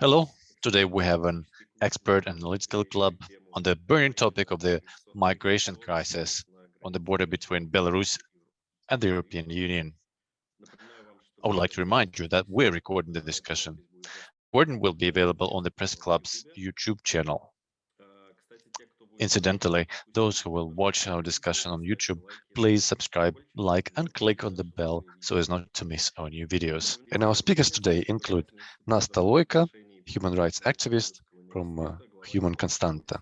Hello, today we have an expert analytical club on the burning topic of the migration crisis on the border between Belarus and the European Union. I would like to remind you that we're recording the discussion. Recording will be available on the Press Club's YouTube channel. Incidentally, those who will watch our discussion on YouTube, please subscribe, like, and click on the bell so as not to miss our new videos. And our speakers today include Nasta Loika, human rights activist from uh, Human Constanta,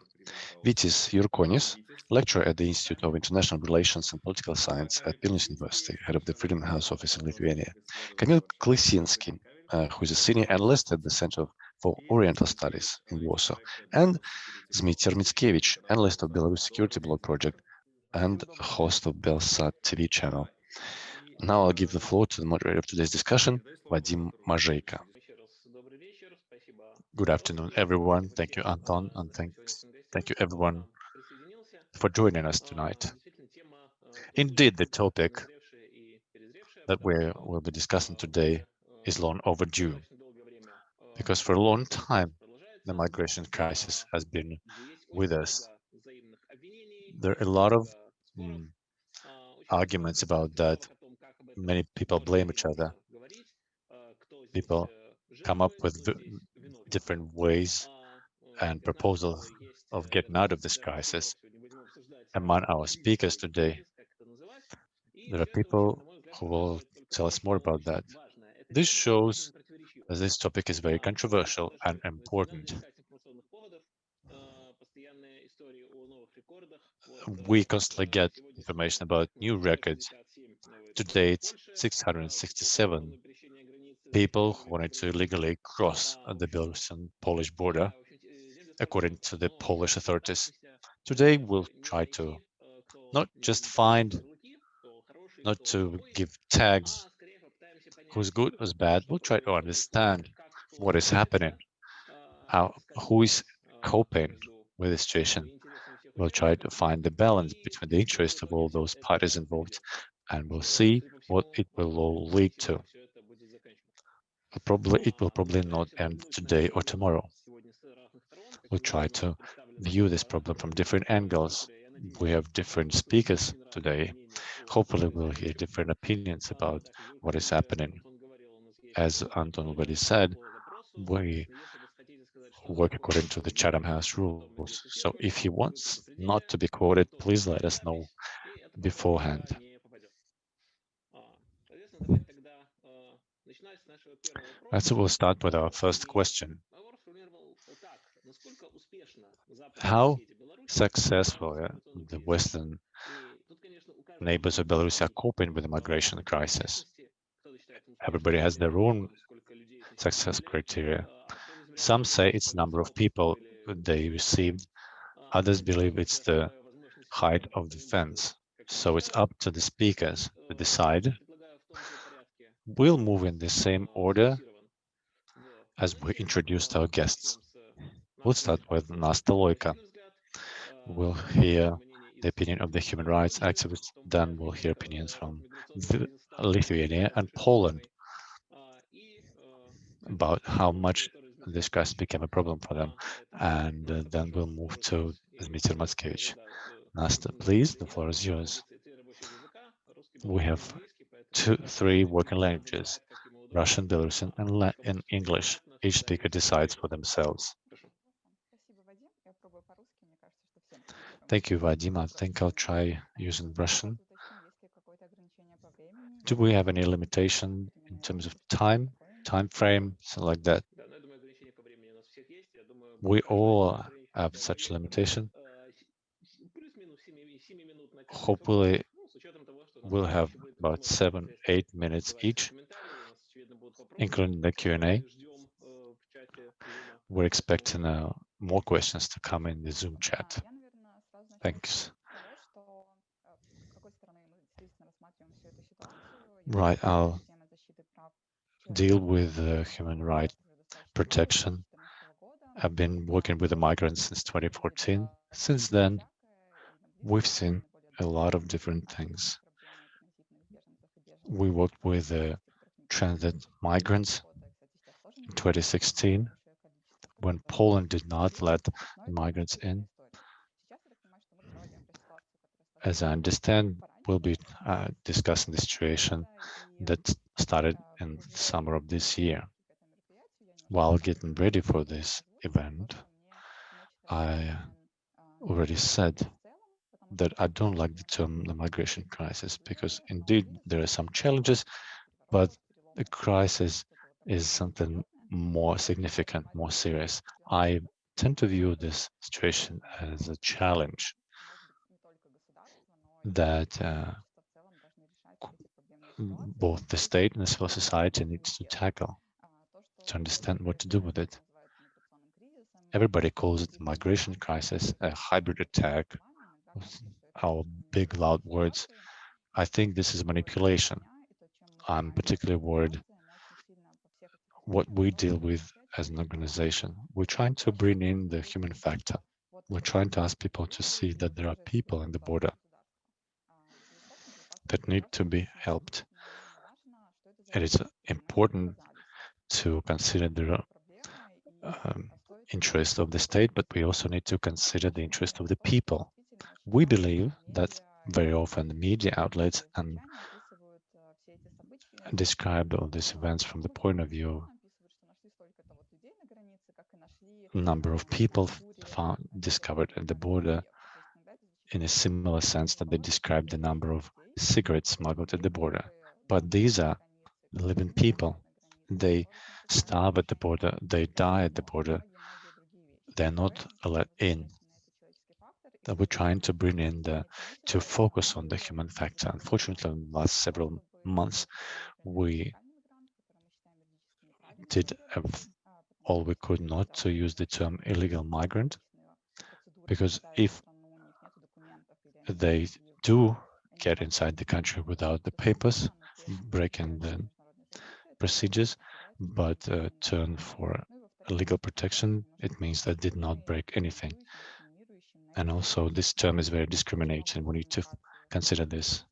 Vytis Jurkonis, lecturer at the Institute of International Relations and Political Science at Vilnius University, head of the Freedom House office in Lithuania, Kamil Klisinski, uh, who is a senior analyst at the Center for Oriental Studies in Warsaw, and Zmitier Mickiewicz, analyst of Belarus Security Blog Project and host of Belsat TV channel. Now I'll give the floor to the moderator of today's discussion, Vadim Mazheika. Good afternoon, everyone. Thank you, Anton, and thanks, thank you, everyone, for joining us tonight. Indeed, the topic that we will be discussing today is long overdue because for a long time, the migration crisis has been with us. There are a lot of mm, arguments about that. Many people blame each other. People come up with different ways and proposals of getting out of this crisis. Among our speakers today, there are people who will tell us more about that. This shows that this topic is very controversial and important. We constantly get information about new records. To date, 667 people who wanted to illegally cross the Belarusian Polish border, according to the Polish authorities. Today, we'll try to not just find, not to give tags who's good, who's bad. We'll try to understand what is happening, how, who is coping with the situation. We'll try to find the balance between the interests of all those parties involved, and we'll see what it will all lead to. Probably it will probably not end today or tomorrow. We'll try to view this problem from different angles. We have different speakers today. Hopefully we'll hear different opinions about what is happening. As Anton already said, we work according to the Chatham House rules. So if he wants not to be quoted, please let us know beforehand. So we'll start with our first question. How successful the Western neighbors of Belarus are coping with the migration crisis? Everybody has their own success criteria. Some say it's number of people they received. Others believe it's the height of the fence. So it's up to the speakers to decide. We'll move in the same order as we introduced our guests. We'll start with Nasta Loika. We'll hear the opinion of the human rights activists, then we'll hear opinions from Lithuania and Poland about how much this crisis became a problem for them. And uh, then we'll move to Dmitry Matskevich. Nasta, please, the floor is yours. We have two, three working languages, Russian, Belarusian, and, English. Each speaker decides for themselves. Thank you, Vadim. I think I'll try using Russian. Do we have any limitation in terms of time, time frame, something like that? We all have such limitation. Hopefully, we'll have about seven, eight minutes each, including the Q&A. We're expecting uh, more questions to come in the Zoom chat. Thanks. Right, I'll deal with uh, human right protection. I've been working with the migrants since 2014. Since then, we've seen a lot of different things. We worked with uh, transit migrants in 2016 when Poland did not let migrants in. As I understand, we'll be uh, discussing the situation that started in summer of this year. While getting ready for this event, I already said that I don't like the term the migration crisis because indeed there are some challenges, but the crisis is something more significant, more serious. I tend to view this situation as a challenge that uh, both the state and the civil society needs to tackle to understand what to do with it. Everybody calls it the migration crisis, a hybrid attack, our big loud words. I think this is manipulation. I'm particularly worried what we deal with as an organization. We're trying to bring in the human factor. We're trying to ask people to see that there are people in the border that need to be helped. And it's important to consider the um, interest of the state, but we also need to consider the interest of the people. We believe that very often the media outlets and describe all these events from the point of view number of people found discovered at the border in a similar sense that they describe the number of cigarettes smuggled at the border. But these are living people. They starve at the border, they die at the border. They're not let in. That we're trying to bring in the to focus on the human factor. Unfortunately, in the last several months, we did all we could not to use the term illegal migrant, because if they do get inside the country without the papers, breaking the procedures, but uh, turn for legal protection, it means they did not break anything. And also this term is very discriminating. We need to consider this.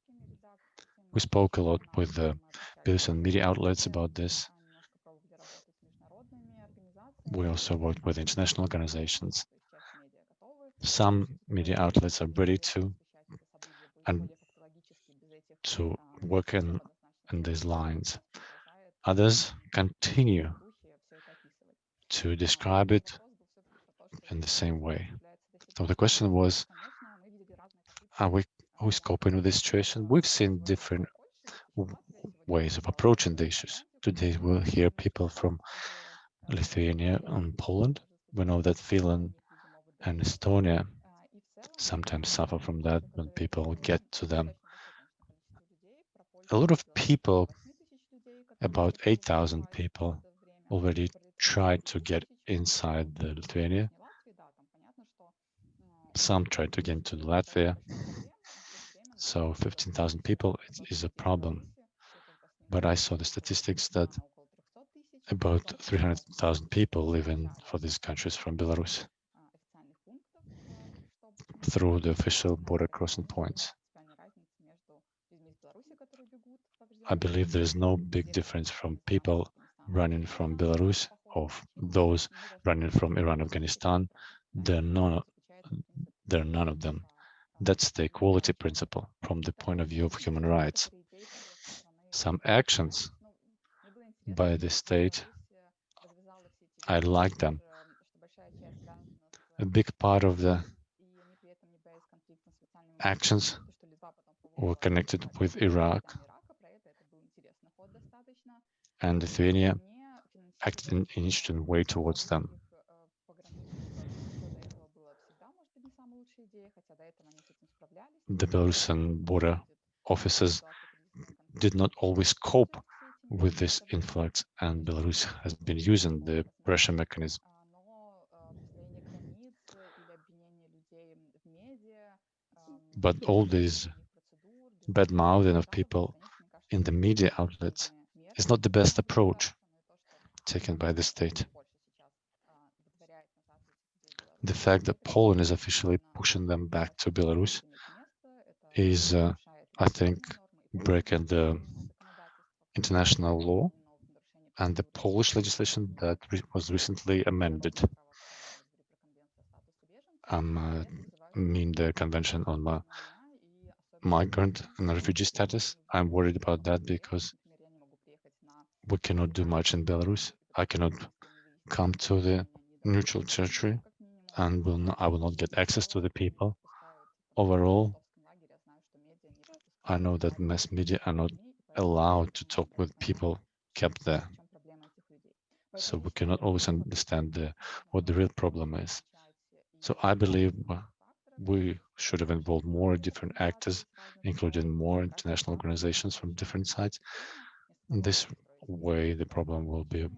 We spoke a lot with the and media outlets about this. We also worked with international organizations. Some media outlets are ready to and to work in, in these lines. Others continue to describe it in the same way. So the question was, are we who's coping with this situation? We've seen different ways of approaching the issues. Today we'll hear people from Lithuania and Poland. We know that Finland and Estonia sometimes suffer from that when people get to them. A lot of people, about 8,000 people, already tried to get inside the Lithuania. Some tried to get into Latvia. So 15,000 people is a problem. But I saw the statistics that about 300,000 people live in for these countries from Belarus through the official border crossing points. I believe there is no big difference from people running from Belarus or those running from Iran, Afghanistan. They're none, they're none of them. That's the equality principle from the point of view of human rights. Some actions by the state. I like them. A big part of the actions were connected with Iraq and Lithuania acted in an interesting way towards them. The Belarusian border officers did not always cope with this influx, and Belarus has been using the pressure mechanism. But all this bad mouthing of people in the media outlets is not the best approach taken by the state. The fact that Poland is officially pushing them back to Belarus is, uh, I think, breaking the international law and the Polish legislation that re was recently amended. Um, uh, mean the Convention on uh, Migrant and Refugee Status. I'm worried about that because we cannot do much in Belarus. I cannot come to the neutral territory and will not, I will not get access to the people. Overall, I know that mass media are not allowed to talk with people kept there. So we cannot always understand the, what the real problem is. So I believe uh, we should have involved more different actors, including more international organizations from different sides. In this way, the problem will be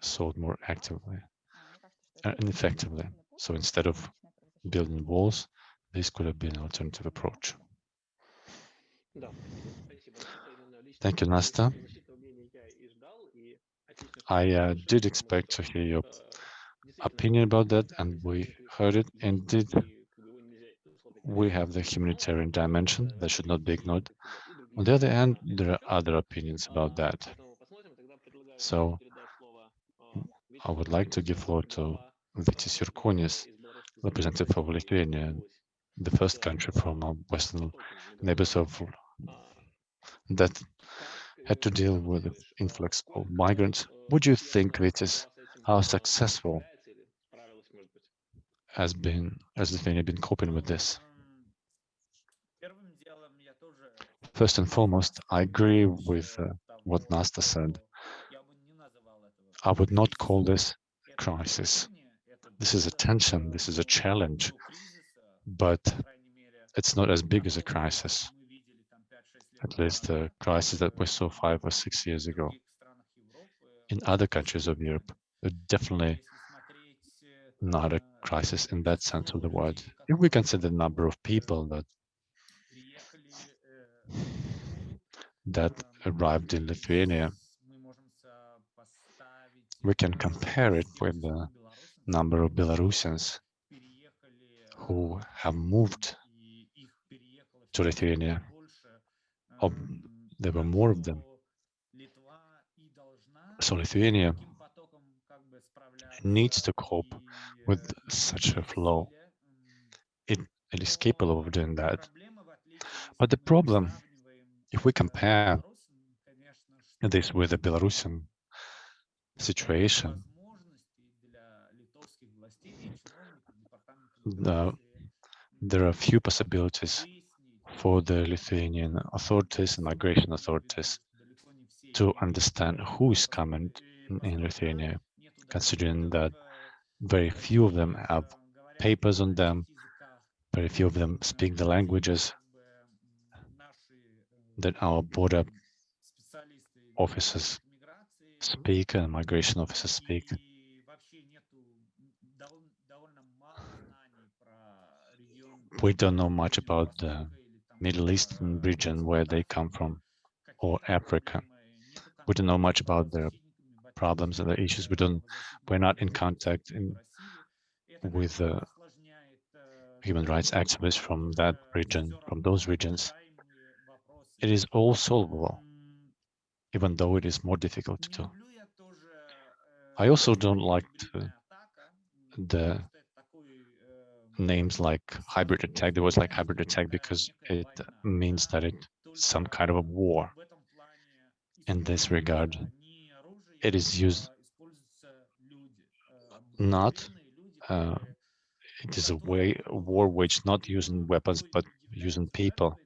solved more actively and effectively. So instead of building walls, this could have been an alternative approach. Thank you, Nasta. I uh, did expect to hear your opinion about that, and we heard it. Indeed, we have the humanitarian dimension that should not be ignored. On the other hand, there are other opinions about that. So I would like to give floor to Vytis Jurkonis, representative of Lithuania, the first country from our western neighbors of that had to deal with the influx of migrants. Would you think, Vytis, how successful has been has Lithuania been coping with this? First and foremost, I agree with uh, what Nasta said. I would not call this a crisis. This is a tension, this is a challenge, but it's not as big as a crisis. At least the crisis that we saw five or six years ago. In other countries of Europe, definitely not a crisis in that sense of the word. If we consider the number of people that that arrived in Lithuania, we can compare it with the number of Belarusians who have moved to Lithuania. Oh, there were more of them. So Lithuania needs to cope with such a flow. It, it is capable of doing that. But the problem, if we compare this with the Belarusian situation, the, there are few possibilities for the Lithuanian authorities and migration authorities to understand who is coming in Lithuania, considering that very few of them have papers on them, very few of them speak the languages that our border officers speak and migration officers speak. We don't know much about the Middle Eastern region where they come from or Africa. We don't know much about their problems and their issues. We don't, we're not in contact in, with uh, human rights activists from that region, from those regions. It is all solvable, even though it is more difficult to do. I also don't like to, the names like hybrid attack. There was like hybrid attack because it means that it's some kind of a war. In this regard, it is used not, uh, it is a way a war waged not using weapons, but using people.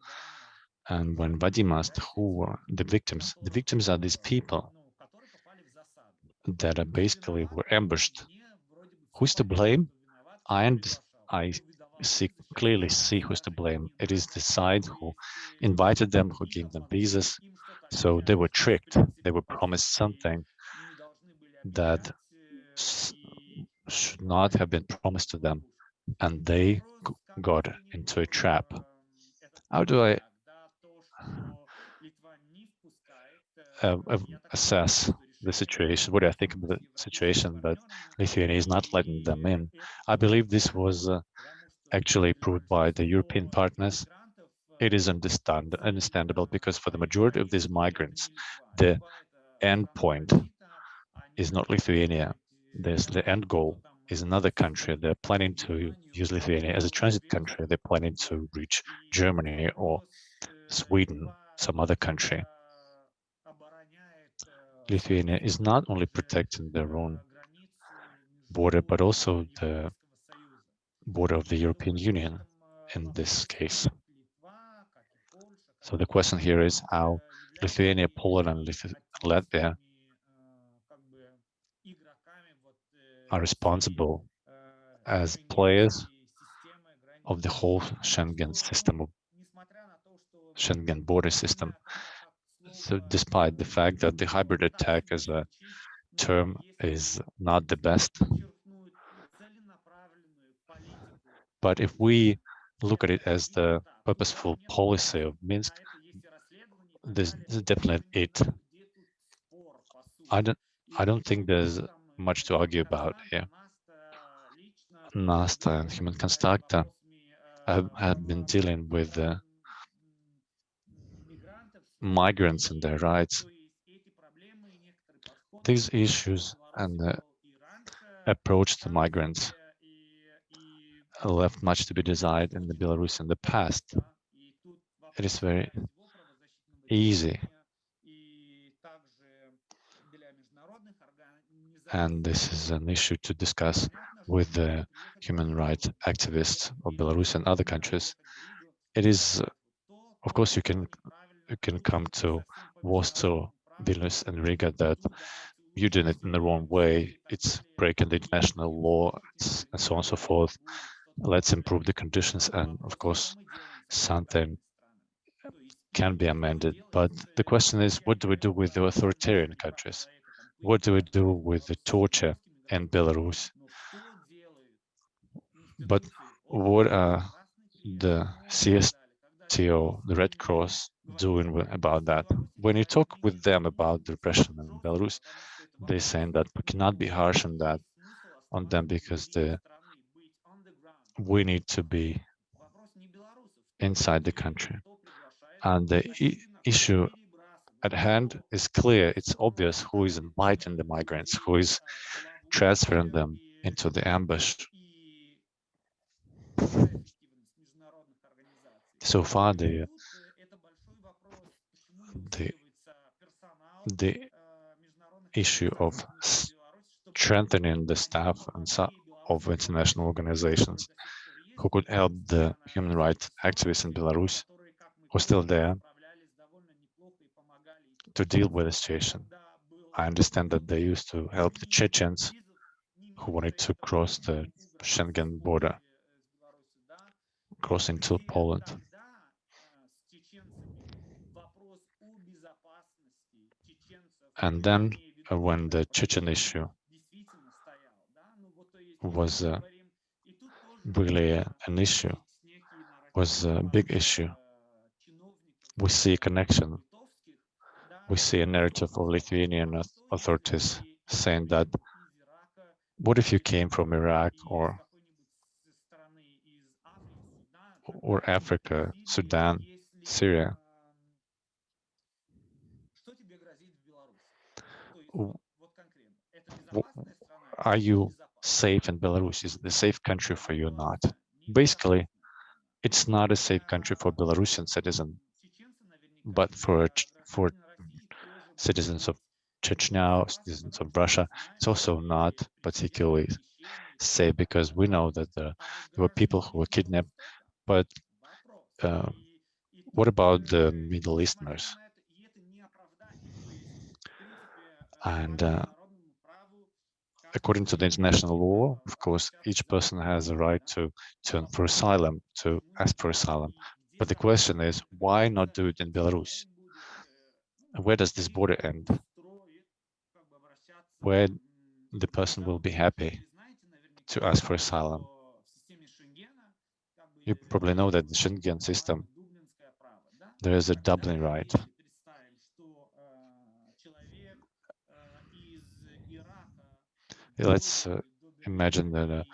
And when Vadim asked who were the victims, the victims are these people that are basically were ambushed. Who's to blame? And I see clearly see who's to blame. It is the side who invited them, who gave them visas. So they were tricked. They were promised something that should not have been promised to them, and they got into a trap. How do I uh, assess the situation? What do I think of the situation that Lithuania is not letting them in? I believe this was uh, actually proved by the European partners. It is understand understandable because for the majority of these migrants, the end point is not Lithuania. There's the end goal is another country. They're planning to use Lithuania as a transit country. They're planning to reach Germany or Sweden, some other country. Lithuania is not only protecting their own border, but also the border of the European Union in this case. So the question here is how Lithuania, Poland, and Latvia are responsible as players of the whole Schengen system, Schengen border system. So despite the fact that the hybrid attack as a term is not the best, but if we look at it as the purposeful policy of Minsk, this, is definitely it. I don't, I don't think there's much to argue about here. NASTA and Human-Constanta have, have been dealing with uh, migrants and their rights. These issues and the approach to migrants left much to be desired in the Belarus in the past. It is very easy. And this is an issue to discuss with the human rights activists of Belarus and other countries. It is, of course, you can can come to Warsaw, Vilnius, and Riga that you're doing it in the wrong way. It's breaking the international law, and so on and so forth. Let's improve the conditions, and of course, something can be amended. But the question is, what do we do with the authoritarian countries? What do we do with the torture in Belarus? But what are the CSTO, the Red Cross, doing about that? When you talk with them about the repression in Belarus, they're saying that we cannot be harsh on that, on them because the we need to be inside the country. And the issue at hand is clear. It's obvious who is inviting the migrants, who is transferring them into the ambush. So far, the the the issue of strengthening the staff and of international organizations who could help the human rights activists in Belarus who are still there to deal with the situation. I understand that they used to help the Chechens who wanted to cross the Schengen border, cross into Poland. And then uh, when the Chechen issue was uh, really an issue, was a big issue, we see a connection we see a narrative of Lithuanian authorities saying that what if you came from Iraq or or Africa, Sudan, Syria? Are you safe in Belarus? Is a safe country for you or not? Basically, it's not a safe country for Belarusian citizen, but for for citizens of Chechnya, citizens of Russia, it's also not particularly safe because we know that there were people who were kidnapped. But uh, what about the Middle Easterners? And uh, according to the international law, of course, each person has a right to turn for asylum, to ask for asylum. But the question is, why not do it in Belarus? where does this border end? Where the person will be happy to ask for asylum. You probably know that the Schengen system, there is a Dublin right. Let's uh, imagine that a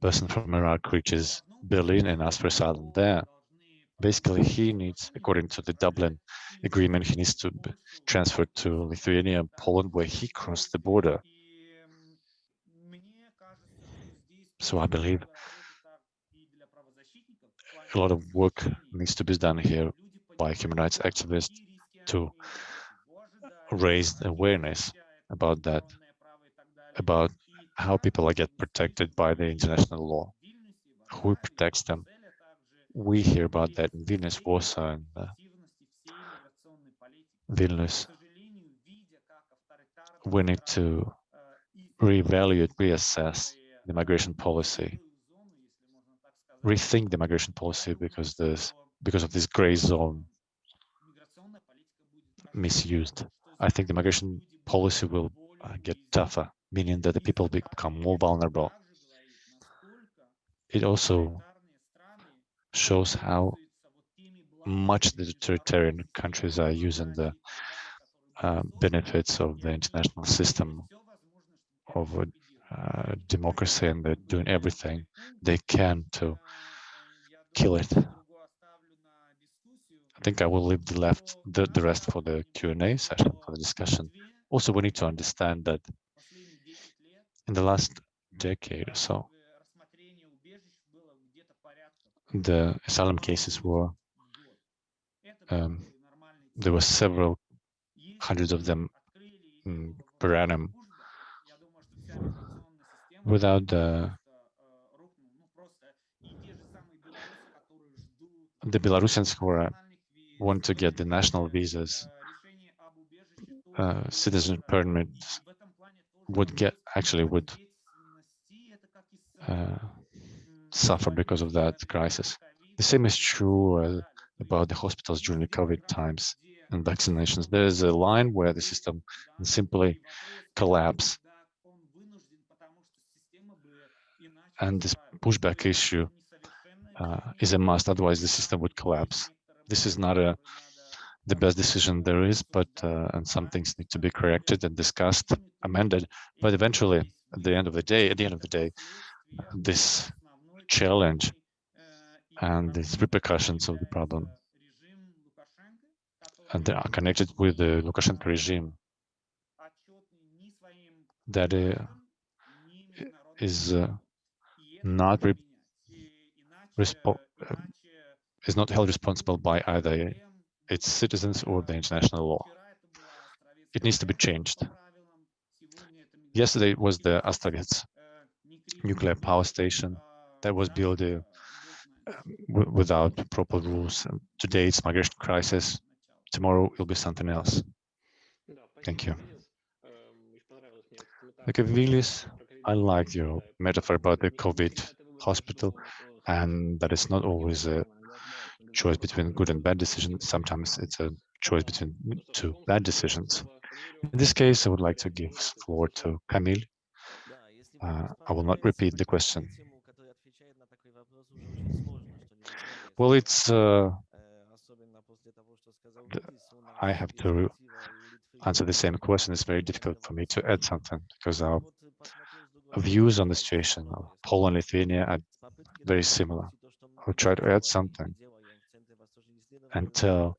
person from Iraq reaches Berlin and asks for asylum there. Basically, he needs, according to the Dublin agreement, he needs to be transferred to Lithuania and Poland, where he crossed the border. So I believe a lot of work needs to be done here by human rights activists to raise awareness about that, about how people get protected by the international law, who protects them. We hear about that in Vilnius, Warsaw, and uh, Vilnius. We need to reevaluate, reassess the migration policy, rethink the migration policy because there's because of this gray zone misused. I think the migration policy will uh, get tougher, meaning that the people become more vulnerable. It also shows how much the authoritarian countries are using the uh, benefits of the international system of uh, democracy and they're doing everything they can to kill it. I think I will leave the left the, the rest for the Q&A session for the discussion. Also, we need to understand that in the last decade or so, the asylum cases were um, there were several hundreds of them mm, per annum. Without the the Belarusians who are, want to get the national visas, uh, citizen permits would get actually would uh, suffer because of that crisis. The same is true uh, about the hospitals during the COVID times and vaccinations. There is a line where the system simply collapse. And this pushback issue uh, is a must, otherwise the system would collapse. This is not a the best decision there is, but uh, and some things need to be corrected and discussed, amended. But eventually, at the end of the day, at the end of the day, this challenge and these repercussions of the problem and they are connected with the Lukashenko regime that uh, is uh, not re uh, is not held responsible by either its citizens or the international law. It needs to be changed. Yesterday was the Astrovets nuclear power station that was built uh, without proper rules. Today it's migration crisis. Tomorrow will be something else. Thank you. Okay, Vilis, I like your metaphor about the COVID hospital and that it's not always a choice between good and bad decisions. Sometimes it's a choice between two bad decisions. In this case, I would like to give floor to Kamil. Uh, I will not repeat the question. Well, it's uh, I have to answer the same question. It's very difficult for me to add something because our views on the situation of Poland and Lithuania are very similar. I'll try to add something and tell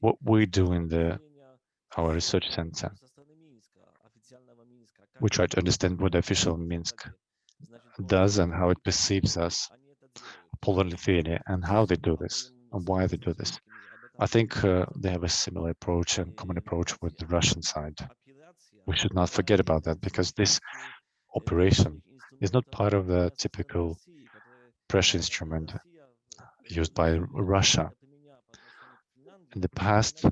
what we do in the our research center. We try to understand what the official Minsk does and how it perceives us Poland, Lithuania, and how they do this and why they do this. I think uh, they have a similar approach and common approach with the Russian side. We should not forget about that because this operation is not part of the typical pressure instrument used by Russia. In the past,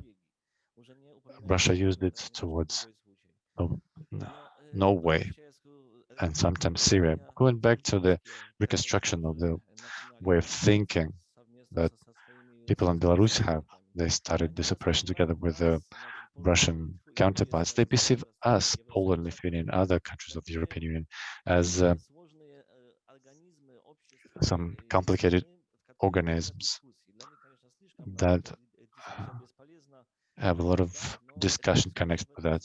Russia used it towards Norway and sometimes Syria. Going back to the reconstruction of the way of thinking that people in Belarus have. They started this operation together with the Russian counterparts. They perceive us, Poland, Lithuania, and other countries of the European Union, as uh, some complicated organisms that have a lot of discussion connected with that.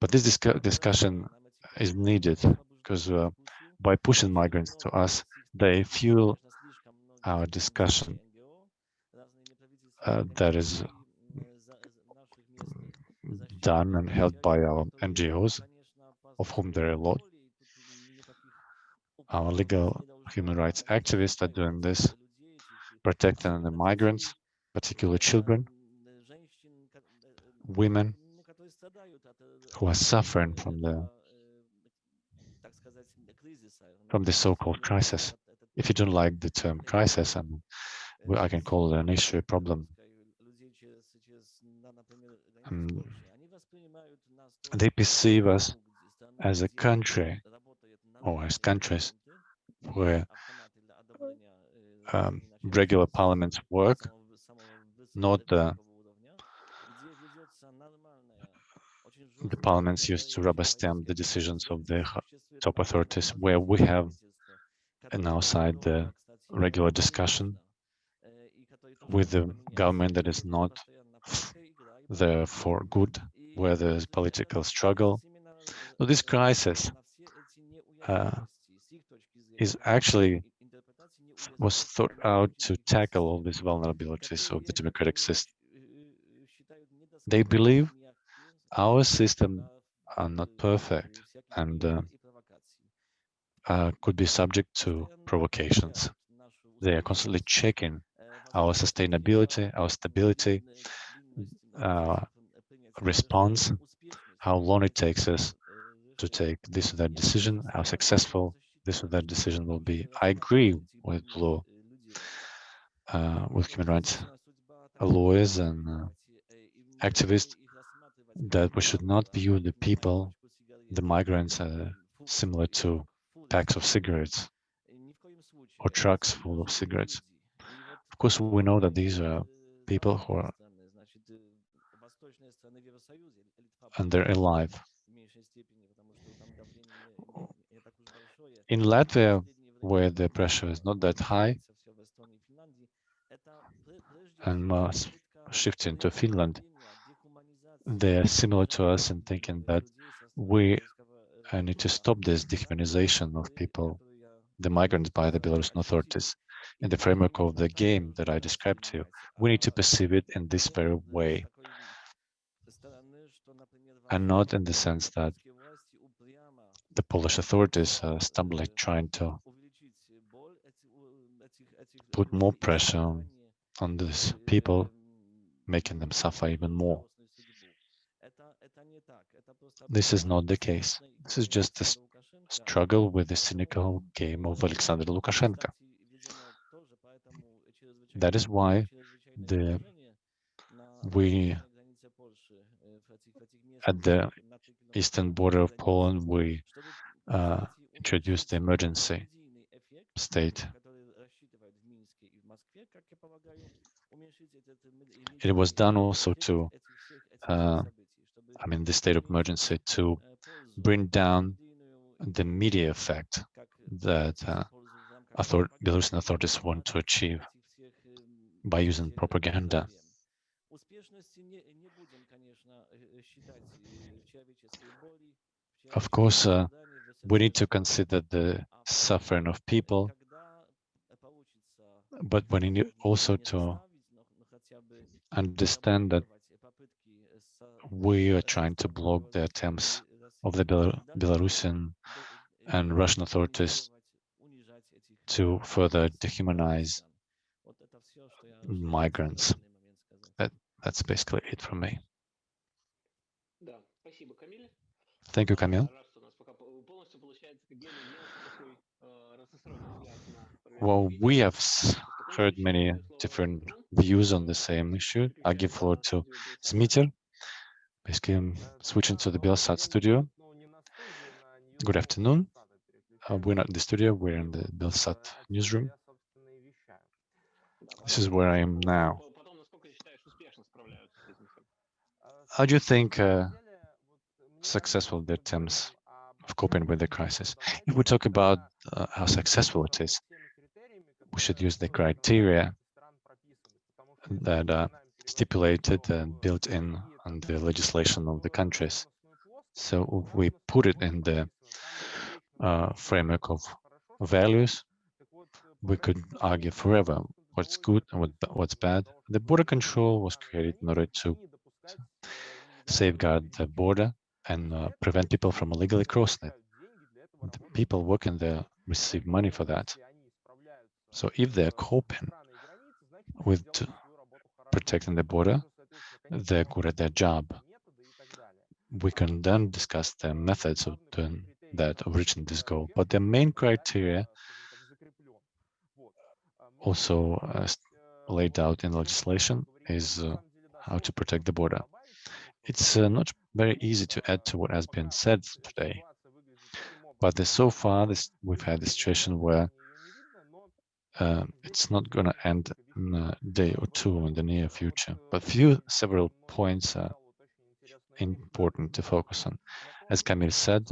But this discu discussion is needed because uh, by pushing migrants to us, they fuel our discussion uh, that is done and held by our NGOs, of whom there are a lot. Our legal human rights activists are doing this, protecting the migrants, particularly children, women who are suffering from the from the so-called crisis. If you don't like the term crisis, and I can call it an issue, a problem. Um, they perceive us as a country or as countries where um, regular parliaments work, not the, the parliaments used to rubber stamp the decisions of the top authorities, where we have on our side the regular discussion with the government that is not there for good, where there's political struggle. So this crisis uh, is actually was thought out to tackle all these vulnerabilities of the democratic system. They believe our system are not perfect and uh, uh, could be subject to provocations. They are constantly checking our sustainability, our stability, uh, response, how long it takes us to take this or that decision, how successful this or that decision will be. I agree with law, uh, with human rights lawyers and uh, activists that we should not view the people, the migrants, uh, similar to packs of cigarettes or trucks full of cigarettes. Of course, we know that these are people who are and they're alive. In Latvia, where the pressure is not that high, and mass shifting to Finland, they are similar to us in thinking that we need to stop this dehumanization of people, the migrants by the Belarusian authorities. In the framework of the game that I described to you, we need to perceive it in this very way and not in the sense that the Polish authorities are stumbling trying to put more pressure on, these people, making them suffer even more. This is not the case. This is just a struggle with the cynical game of Alexander Lukashenko. That is why the we at the eastern border of Poland, we uh, introduced the emergency state. It was done also to, uh, I mean, the state of emergency to bring down the media effect that uh, author Belarusian authorities want to achieve by using propaganda. Of course, uh, we need to consider the suffering of people, but we need also to understand that we are trying to block the attempts of the Bel Belarusian and Russian authorities to further dehumanize migrants. That, that's basically it from me. Thank you, Kamil. Well, we have heard many different views on the same issue. I give floor to Zmitier. Basically, I'm switching to the Belsat studio. Good afternoon. Uh, we're not in the studio, we're in the Belsat newsroom. This is where I am now. How do you think uh, successful the attempts of coping with the crisis. If we talk about uh, how successful it is, we should use the criteria that are stipulated and built in on the legislation of the countries. So we put it in the uh, framework of values, we could argue forever what's good and what, what's bad. The border control was created in order to safeguard the border and uh, prevent people from illegally crossing it. The people working there receive money for that. So if they're coping with protecting the border, they're good at their job. We can then discuss the methods of doing that, of reaching this goal. But the main criteria also uh, laid out in legislation is uh, how to protect the border. It's uh, not very easy to add to what has been said today, but so far this, we've had a situation where uh, it's not going to end in a day or two in the near future. But few several points are important to focus on. As Kamil said,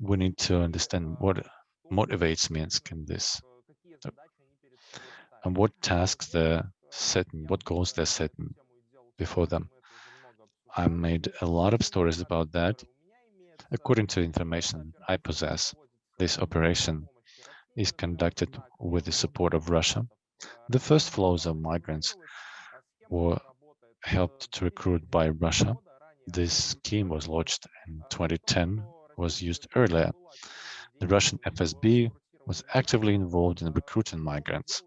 we need to understand what motivates Minsk in this and what tasks they're setting, what goals they're setting before them. I made a lot of stories about that. According to information I possess, this operation is conducted with the support of Russia. The first flows of migrants were helped to recruit by Russia. This scheme was launched in 2010, was used earlier. The Russian FSB was actively involved in recruiting migrants.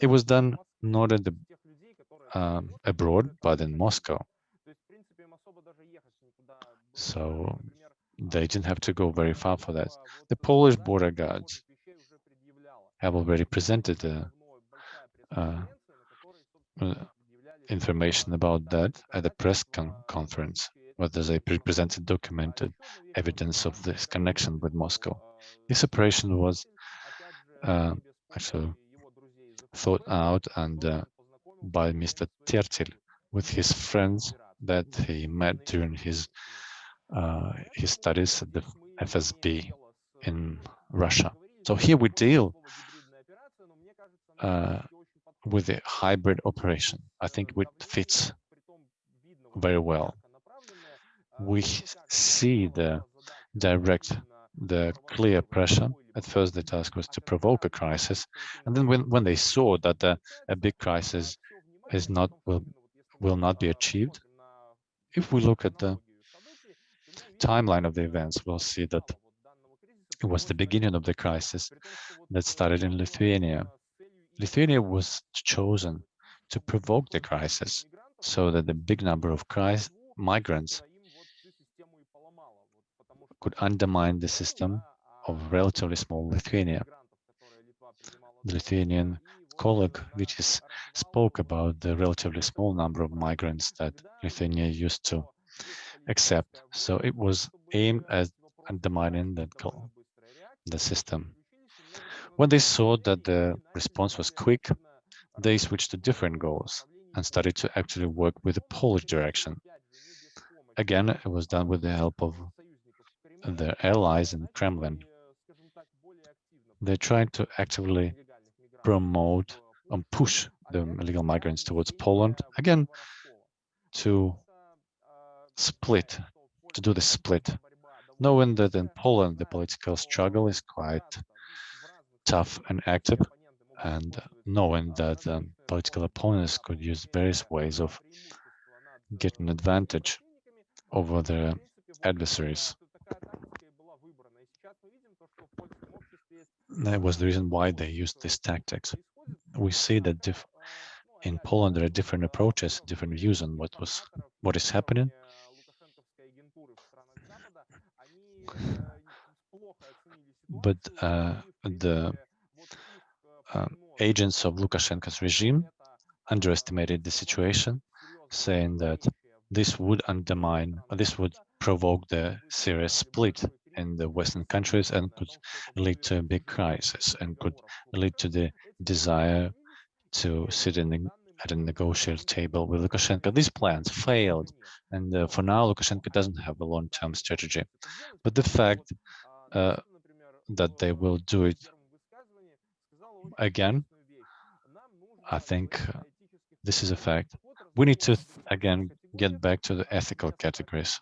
It was done not at the, um, abroad, but in Moscow. So they didn't have to go very far for that. The Polish border guards have already presented the uh, uh, information about that at a press con conference, where they presented documented evidence of this connection with Moscow. This operation was uh, actually thought out and uh, by Mr. Tertel with his friends that he met during his uh, his studies at the FSB in Russia. So here we deal uh, with a hybrid operation. I think it fits very well. We see the direct, the clear pressure. At first, the task was to provoke a crisis, and then when when they saw that uh, a big crisis is not will will not be achieved, if we look at the timeline of the events, we'll see that it was the beginning of the crisis that started in Lithuania. Lithuania was chosen to provoke the crisis so that the big number of migrants could undermine the system of relatively small Lithuania. The Lithuanian colleague which spoke about the relatively small number of migrants that Lithuania used to accept. So it was aimed at undermining goal, the system. When they saw that the response was quick, they switched to different goals and started to actually work with the Polish direction. Again, it was done with the help of their allies in Kremlin. They tried to actively promote and push the illegal migrants towards Poland, again, to split, to do the split, knowing that in Poland the political struggle is quite tough and active, and knowing that um, political opponents could use various ways of getting advantage over their adversaries. That was the reason why they used these tactics. We see that in Poland there are different approaches, different views on what was what is happening, but uh, the uh, agents of Lukashenko's regime underestimated the situation, saying that this would undermine, this would provoke the serious split in the Western countries and could lead to a big crisis and could lead to the desire to sit in the, at a negotiating table with Lukashenko. These plans failed, and uh, for now, Lukashenko doesn't have a long-term strategy. But the fact uh, that they will do it again, I think uh, this is a fact. We need to, again, get back to the ethical categories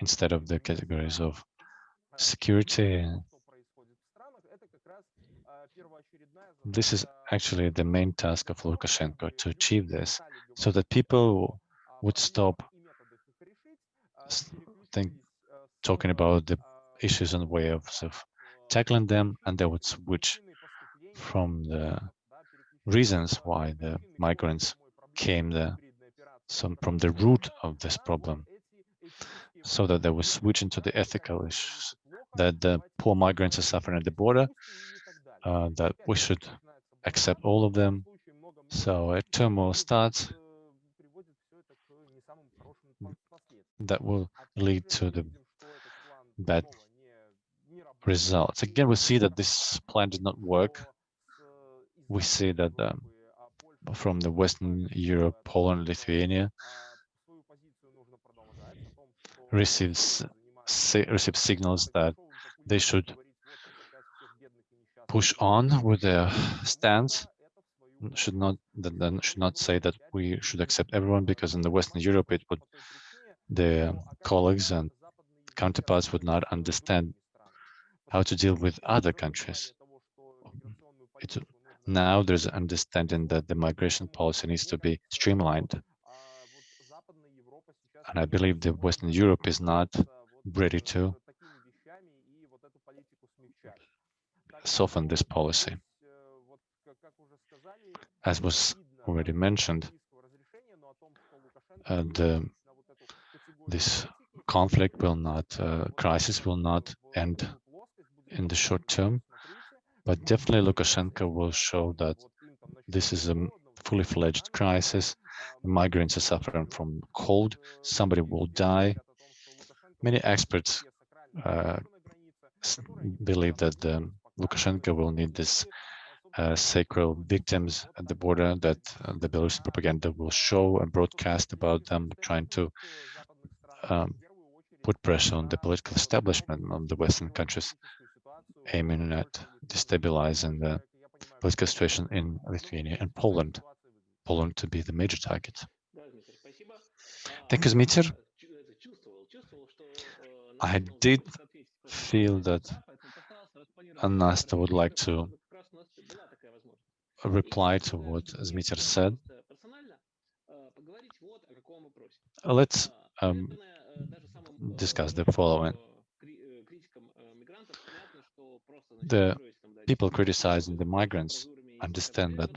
instead of the categories of security this is actually the main task of Lukashenko to achieve this, so that people would stop think, talking about the issues and ways of tackling them, and they would switch from the reasons why the migrants came there, some from the root of this problem, so that they would switch into the ethical issues, that the poor migrants are suffering at the border, uh, that we should accept all of them. So a turmoil starts that will lead to the bad results. Again, we see that this plan did not work. We see that um, from the Western Europe, Poland, Lithuania receives receive signals that they should push on with their stance should not then should not say that we should accept everyone because in the Western Europe it would the colleagues and counterparts would not understand how to deal with other countries. It, now there's understanding that the migration policy needs to be streamlined. And I believe that Western Europe is not ready to soften this policy. As was already mentioned, uh, this conflict will not, uh, crisis will not end in the short term, but definitely Lukashenko will show that this is a fully fledged crisis. The migrants are suffering from cold. Somebody will die. Many experts uh, believe that the Lukashenko will need this uh, sacred victims at the border that uh, the Belarusian propaganda will show and broadcast about them, trying to um, put pressure on the political establishment of the Western countries, aiming at destabilizing the political situation in Lithuania and Poland, Poland to be the major target. Thank you, Zmitier. I did feel that Anasta would like to reply to what Zmitier said. Let's um, discuss the following. The people criticizing the migrants understand that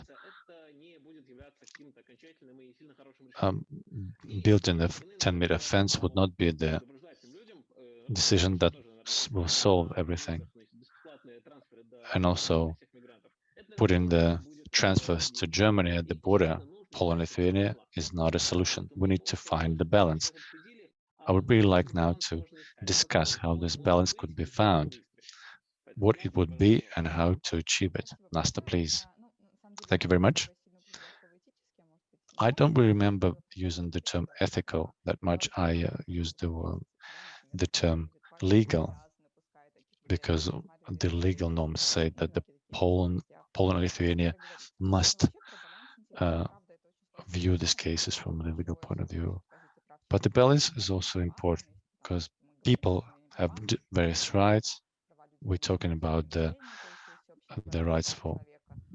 um, building a 10-meter fence would not be the decision that will solve everything. And also putting the transfers to Germany at the border, Poland-Lithuania, is not a solution. We need to find the balance. I would really like now to discuss how this balance could be found, what it would be, and how to achieve it. Nasta, please. Thank you very much. I don't really remember using the term ethical that much. I uh, used the, uh, the term legal because the legal norms say that the Poland, Poland and Lithuania must uh, view these cases from the legal point of view. But the balance is also important because people have various rights. We're talking about the the rights for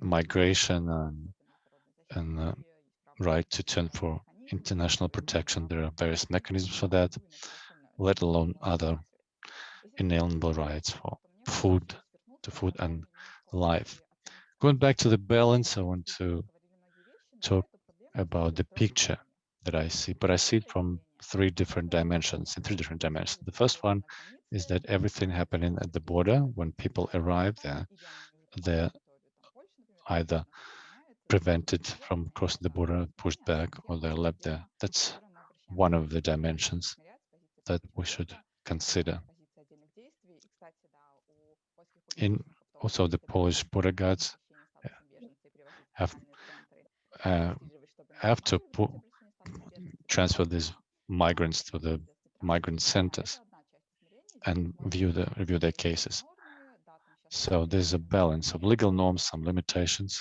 migration and and uh, right to turn for international protection. There are various mechanisms for that, let alone other inalienable rights for food, to food and life. Going back to the balance, I want to talk about the picture that I see, but I see it from three different dimensions, in three different dimensions. The first one is that everything happening at the border, when people arrive there, they're either prevented from crossing the border, pushed back, or they're left there. That's one of the dimensions that we should consider. In also the Polish border guards have uh, have to transfer these migrants to the migrant centers and view the review their cases. So there's a balance of legal norms, some limitations,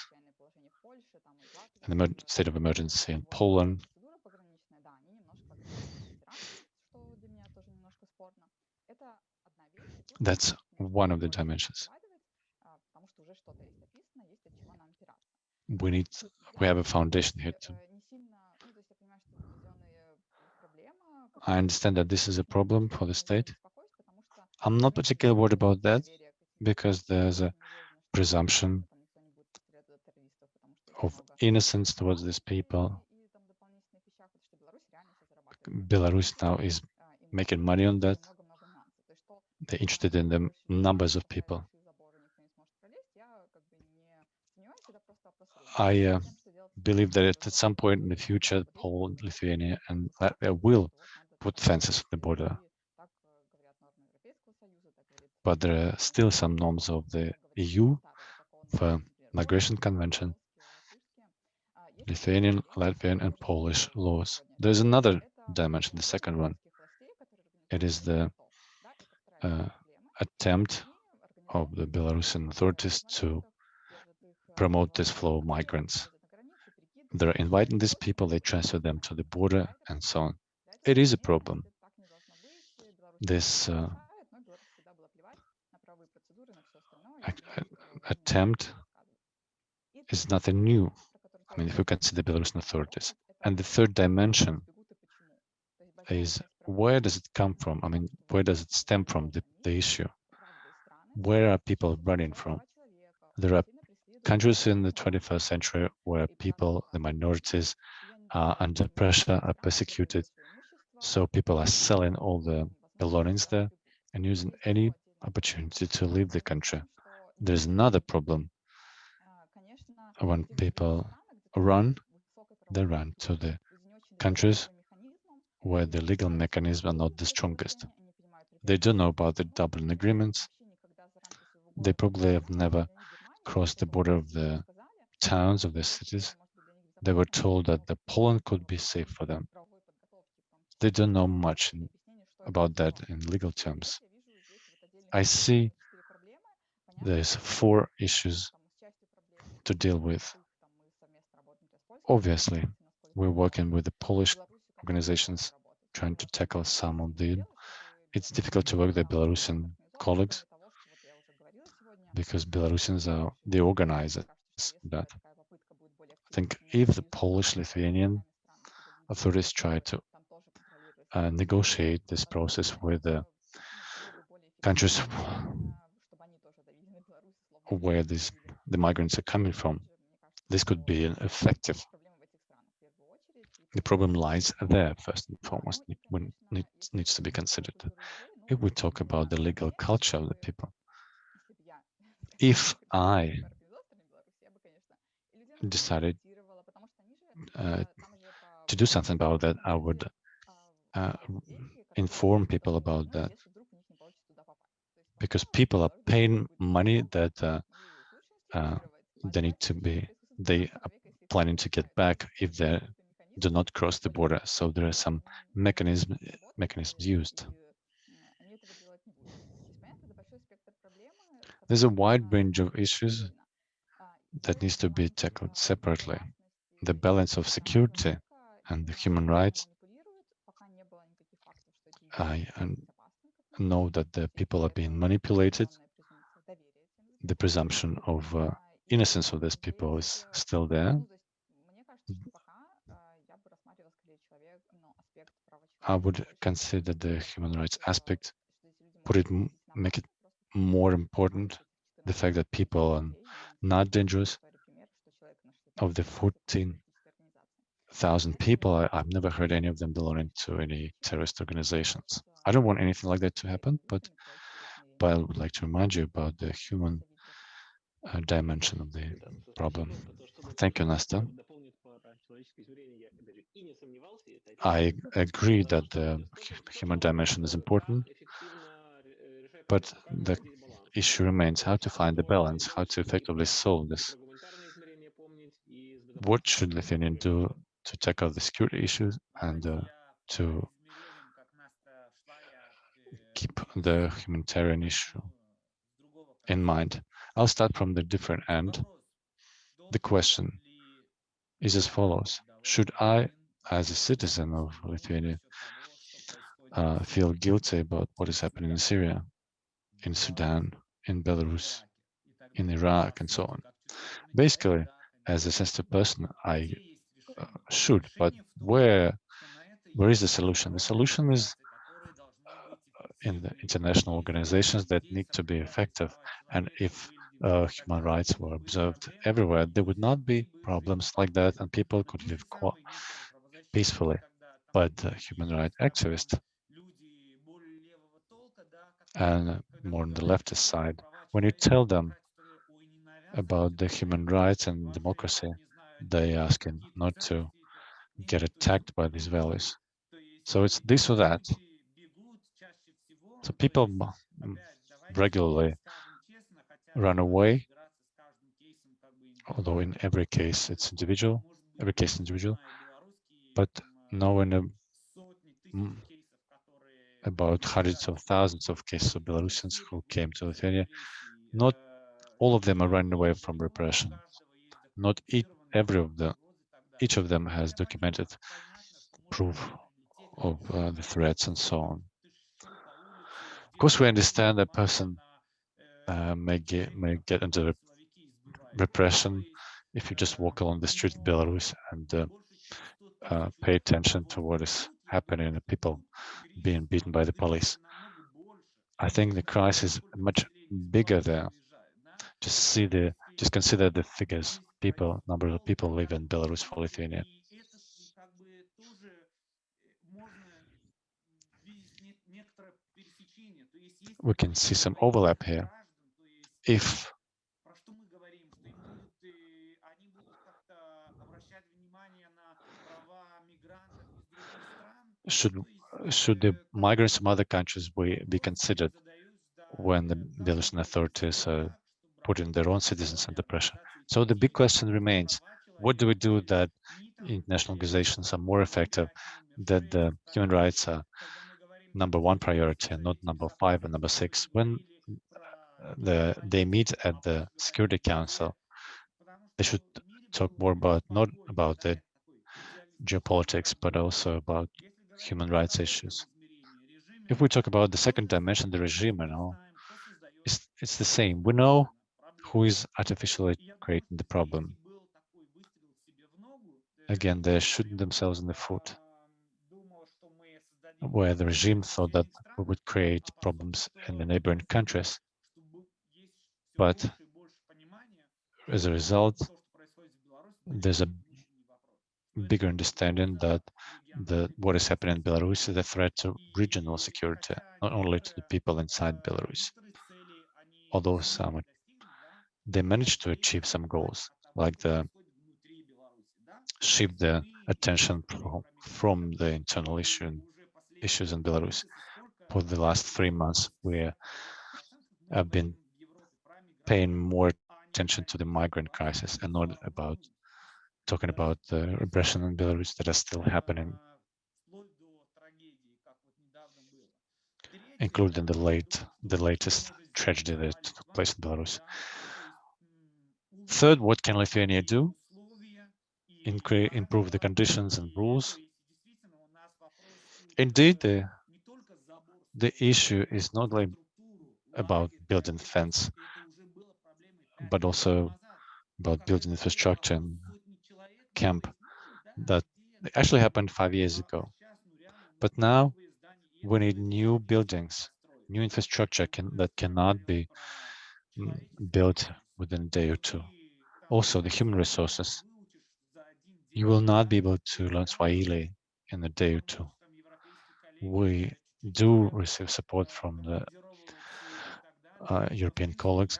and the state of emergency in Poland. That's one of the dimensions. we need, we have a foundation here too. I understand that this is a problem for the state. I'm not particularly worried about that because there's a presumption of innocence towards these people. Belarus now is making money on that. They're interested in the numbers of people. I uh, believe that at some point in the future, Poland, Lithuania, and Latvia will put fences at the border. But there are still some norms of the EU for migration convention, Lithuanian, Latvian, and Polish laws. There's another dimension, the second one. It is the uh, attempt of the Belarusian authorities to promote this flow of migrants. They're inviting these people, they transfer them to the border and so on. It is a problem. This uh, attempt is nothing new. I mean, if you consider Belarusian authorities. And the third dimension is where does it come from? I mean, where does it stem from, the, the issue? Where are people running from? There are countries in the 21st century where people, the minorities, are under pressure, are persecuted. So people are selling all the belongings there and using any opportunity to leave the country. There's another problem. When people run, they run to the countries where the legal mechanisms are not the strongest. They don't know about the Dublin agreements. They probably have never crossed the border of the towns of the cities. They were told that the Poland could be safe for them. They don't know much in, about that in legal terms. I see there's four issues to deal with. Obviously, we're working with the Polish organizations trying to tackle some of the it's difficult to work with the Belarusian colleagues because Belarusians are the organizers that. I think if the Polish Lithuanian authorities try to uh, negotiate this process with the countries where these the migrants are coming from, this could be an effective the problem lies there first and foremost when it needs to be considered. If we talk about the legal culture of the people if i decided uh, to do something about that i would uh, inform people about that. Because people are paying money that uh, uh they need to be they are planning to get back if they're do not cross the border. So there are some mechanism, mechanisms used. There's a wide range of issues that needs to be tackled separately. The balance of security and the human rights. I know that the people are being manipulated. The presumption of uh, innocence of these people is still there. I would consider the human rights aspect, put it, make it more important, the fact that people are not dangerous. Of the 14,000 people, I, have never heard any of them belonging to any terrorist organizations. I don't want anything like that to happen, but, but I would like to remind you about the human uh, dimension of the problem. Thank you, Nasta. I agree that the human dimension is important, but the issue remains how to find the balance, how to effectively solve this. What should Lithuania do to tackle the security issues and uh, to keep the humanitarian issue in mind? I'll start from the different end. The question is as follows. Should I as a citizen of Lithuania, uh, feel guilty about what is happening in Syria, in Sudan, in Belarus, in Iraq, and so on. Basically, as a sensitive person, I uh, should, but where where is the solution? The solution is uh, in the international organizations that need to be effective. And if uh, human rights were observed everywhere, there would not be problems like that and people could live peacefully. But uh, human rights activists and more on the leftist side, when you tell them about the human rights and democracy, they asking not to get attacked by these values. So it's this or that. So people regularly run away, although in every case it's individual, every case individual, but now in about hundreds of thousands of cases of Belarusians who came to Lithuania, not all of them are running away from repression. Not each, every of them, each of them has documented proof of uh, the threats and so on. Of course, we understand that person uh, may get may get under repression if you just walk along the street in Belarus and uh, uh, pay attention to what is happening and people being beaten by the police. I think the crisis is much bigger there. Just see the, just consider the figures, people, number of people live in Belarus for Lithuania. We can see some overlap here. If should should the migrants from other countries be, be considered when the Belarusian authorities are putting their own citizens under pressure? So the big question remains, what do we do that international organizations are more effective, that the human rights are number one priority and not number five and number six? When the, they meet at the Security Council, they should talk more about, not about the geopolitics, but also about human rights issues. If we talk about the second dimension, the regime, you know, it's, it's the same. We know who is artificially creating the problem. Again, they're shooting themselves in the foot, where the regime thought that we would create problems in the neighboring countries. But as a result, there's a bigger understanding that the what is happening in Belarus is a threat to regional security, not only to the people inside Belarus. Although some they managed to achieve some goals, like the shift the attention from, from the internal issue issues in Belarus. For the last three months, we have been paying more attention to the migrant crisis and not about talking about the repression in Belarus that is still happening, including the late, the latest tragedy that took place in Belarus. Third, what can Lithuania do? Improve the conditions and rules. Indeed, the, the issue is not like about building fence, but also about building infrastructure and camp that actually happened five years ago. But now we need new buildings, new infrastructure can, that cannot be mm, built within a day or two. Also, the human resources. You will not be able to learn Swahili in a day or two. We do receive support from the uh, European colleagues,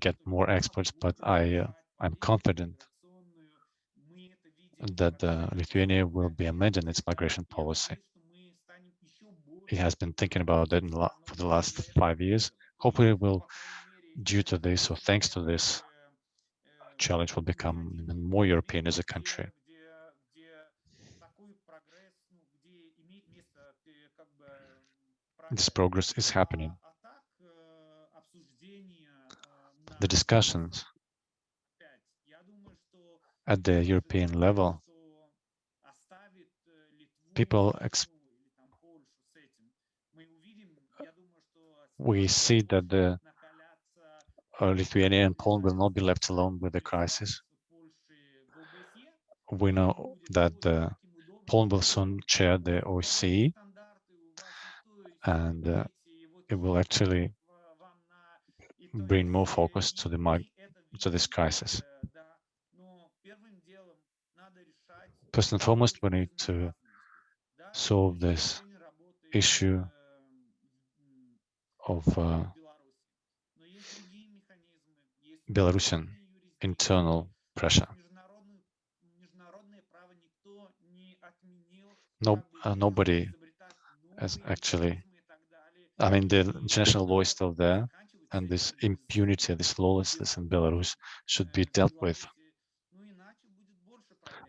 get more experts, but I, uh, I'm confident that uh, Lithuania will be amending its migration policy. It has been thinking about that for the last five years. Hopefully, it will due to this or thanks to this challenge will become even more European as a country. This progress is happening. The discussions at the European level, people we see that the uh, Lithuania and Poland will not be left alone with the crisis. we know that uh, Poland will soon chair the OSCE, and uh, it will actually bring more focus to the to this crisis. First and foremost, we need to solve this issue of uh, Belarusian internal pressure. No, uh, nobody has actually, I mean, the international law is still there, and this impunity, this lawlessness in Belarus should be dealt with.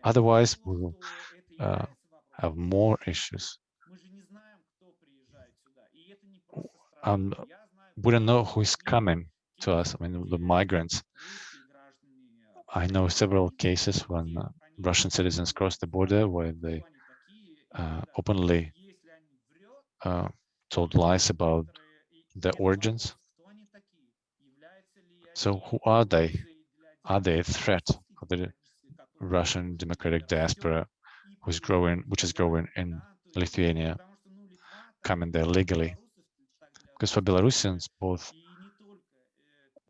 Otherwise, we will uh, have more issues. And we don't know who is coming to us. I mean, the migrants. I know several cases when uh, Russian citizens cross the border where they uh, openly uh, told lies about their origins. So who are they? Are they a threat Russian democratic diaspora who's growing, which is growing in Lithuania, coming there legally? Because for Belarusians, both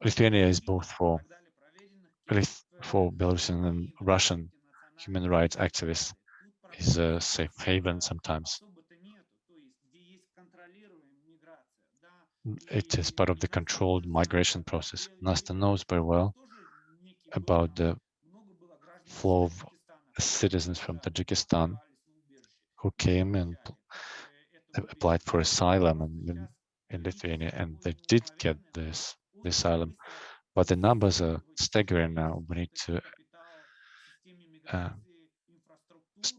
Lithuania is both for for Belarusian and Russian human rights activists is a safe haven sometimes. It is part of the controlled migration process. Nasta knows very well about the flow of citizens from Tajikistan who came and applied for asylum in, in Lithuania, and they did get this asylum, but the numbers are staggering now. We need to uh,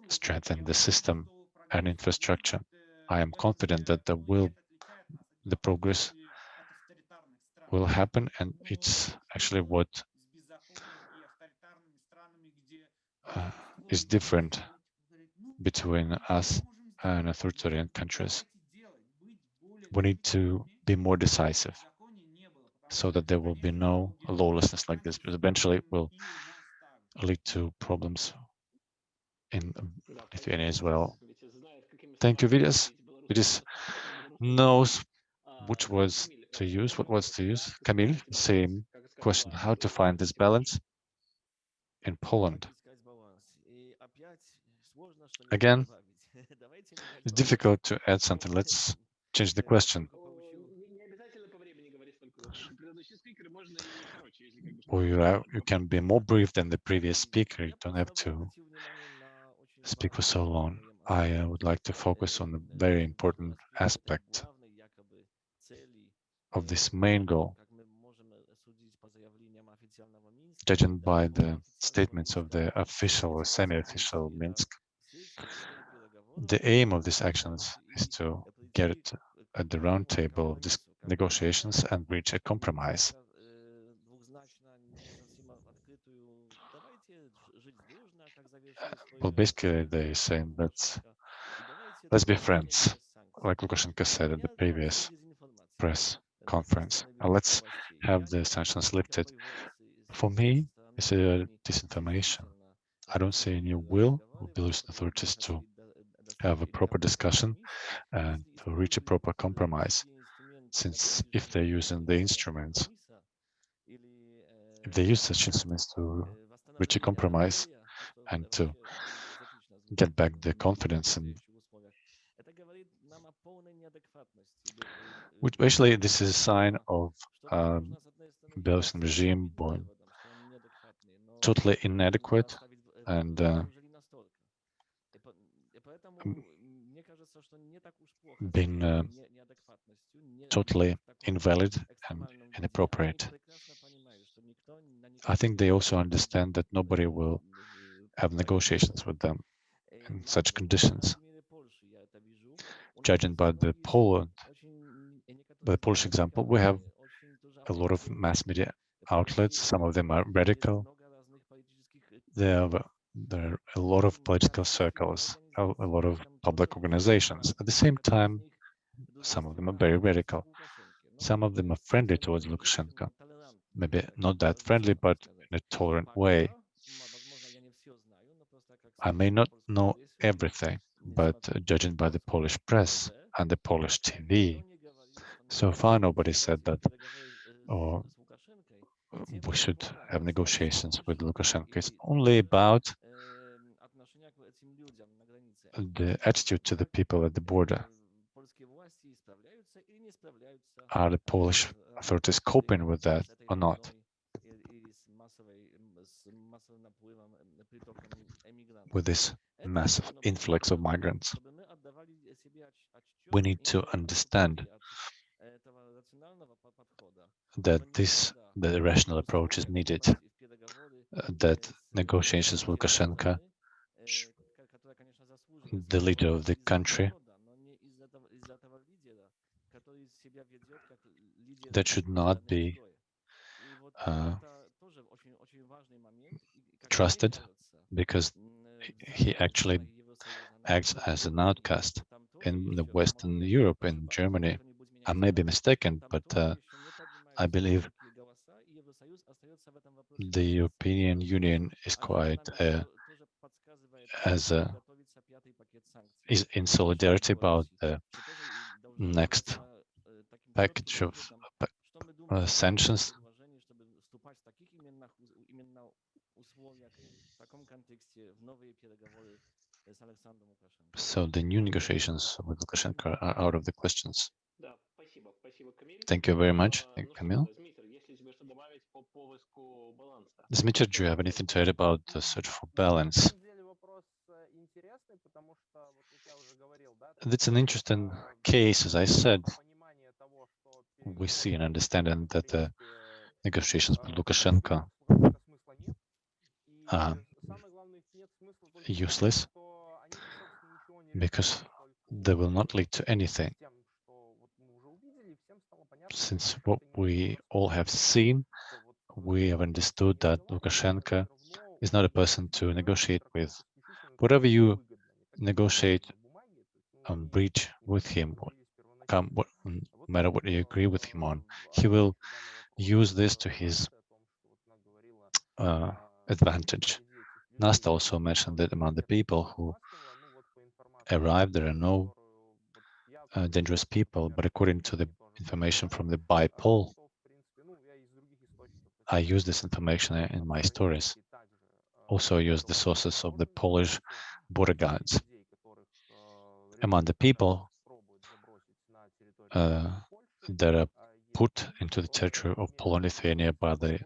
strengthen the system and infrastructure. I am confident that the will, the progress will happen, and it's actually what uh, is different between us and authoritarian countries. We need to be more decisive so that there will be no lawlessness like this, because eventually it will lead to problems in Lithuania as well. Thank you, Vytis. Vytis knows which words to use, what words to use. Kamil, same question, how to find this balance in Poland. Again, it's difficult to add something. Let's change the question. Or you, are, you can be more brief than the previous speaker. You don't have to speak for so long. I uh, would like to focus on a very important aspect of this main goal. Judging by the statements of the official or semi-official Minsk, the aim of these actions is to get it at the round table of these negotiations and reach a compromise. Well, basically, they're saying that let's be friends, like Lukashenko said at the previous press conference. And let's have the sanctions lifted. For me, it's a disinformation. I don't see any will of Belarusian authorities to have a proper discussion and to reach a proper compromise. Since if they're using the instruments, if they use such instruments to reach a compromise, and to get back the confidence and which basically this is a sign of um, Belarusian regime born totally inadequate and uh, been uh, totally invalid and inappropriate. I think they also understand that nobody will have negotiations with them in such conditions. Judging by the Poland, by the Polish example, we have a lot of mass media outlets. Some of them are radical. There are, there are a lot of political circles, a, lot of public organizations. At the same time, some of them are very radical. Some of them are friendly towards Lukashenko. Maybe not that friendly, but in a tolerant way. I may not know everything, but judging by the Polish press and the Polish TV, so far nobody said that or we should have negotiations with Lukashenko. It's only about the attitude to the people at the border. Are the Polish authorities coping with that or not? With this massive influx of migrants. We need to understand that this the rational approach is needed, uh, that negotiations with Lukashenko, the leader of the country, that should not be uh, trusted because he actually acts as an outcast in the Western Europe, in Germany. I may be mistaken, but uh, I believe the European Union is quite uh, as a, is in solidarity about the next package of uh, sanctions. So the new negotiations with Lukashenko are out of the questions. Thank you very much, Kamil. Dmitry, do you have anything to add about the search for balance? It's an interesting case, as I said. We see and understand that the negotiations with Lukashenko are useless because they will not lead to anything. Since what we all have seen we have understood that Lukashenko is not a person to negotiate with. Whatever you negotiate Um, and breach with him, come, what, no mm, matter what you agree with him on, he will use this to his uh, uh, advantage. Nasta also mentioned that among the people who arrived, there are no uh, dangerous people, but according to the information from the BIPOL I use this information in my stories. Also use the sources of the Polish border guards. Among the people uh, that are put into the territory of Poland, Lithuania by the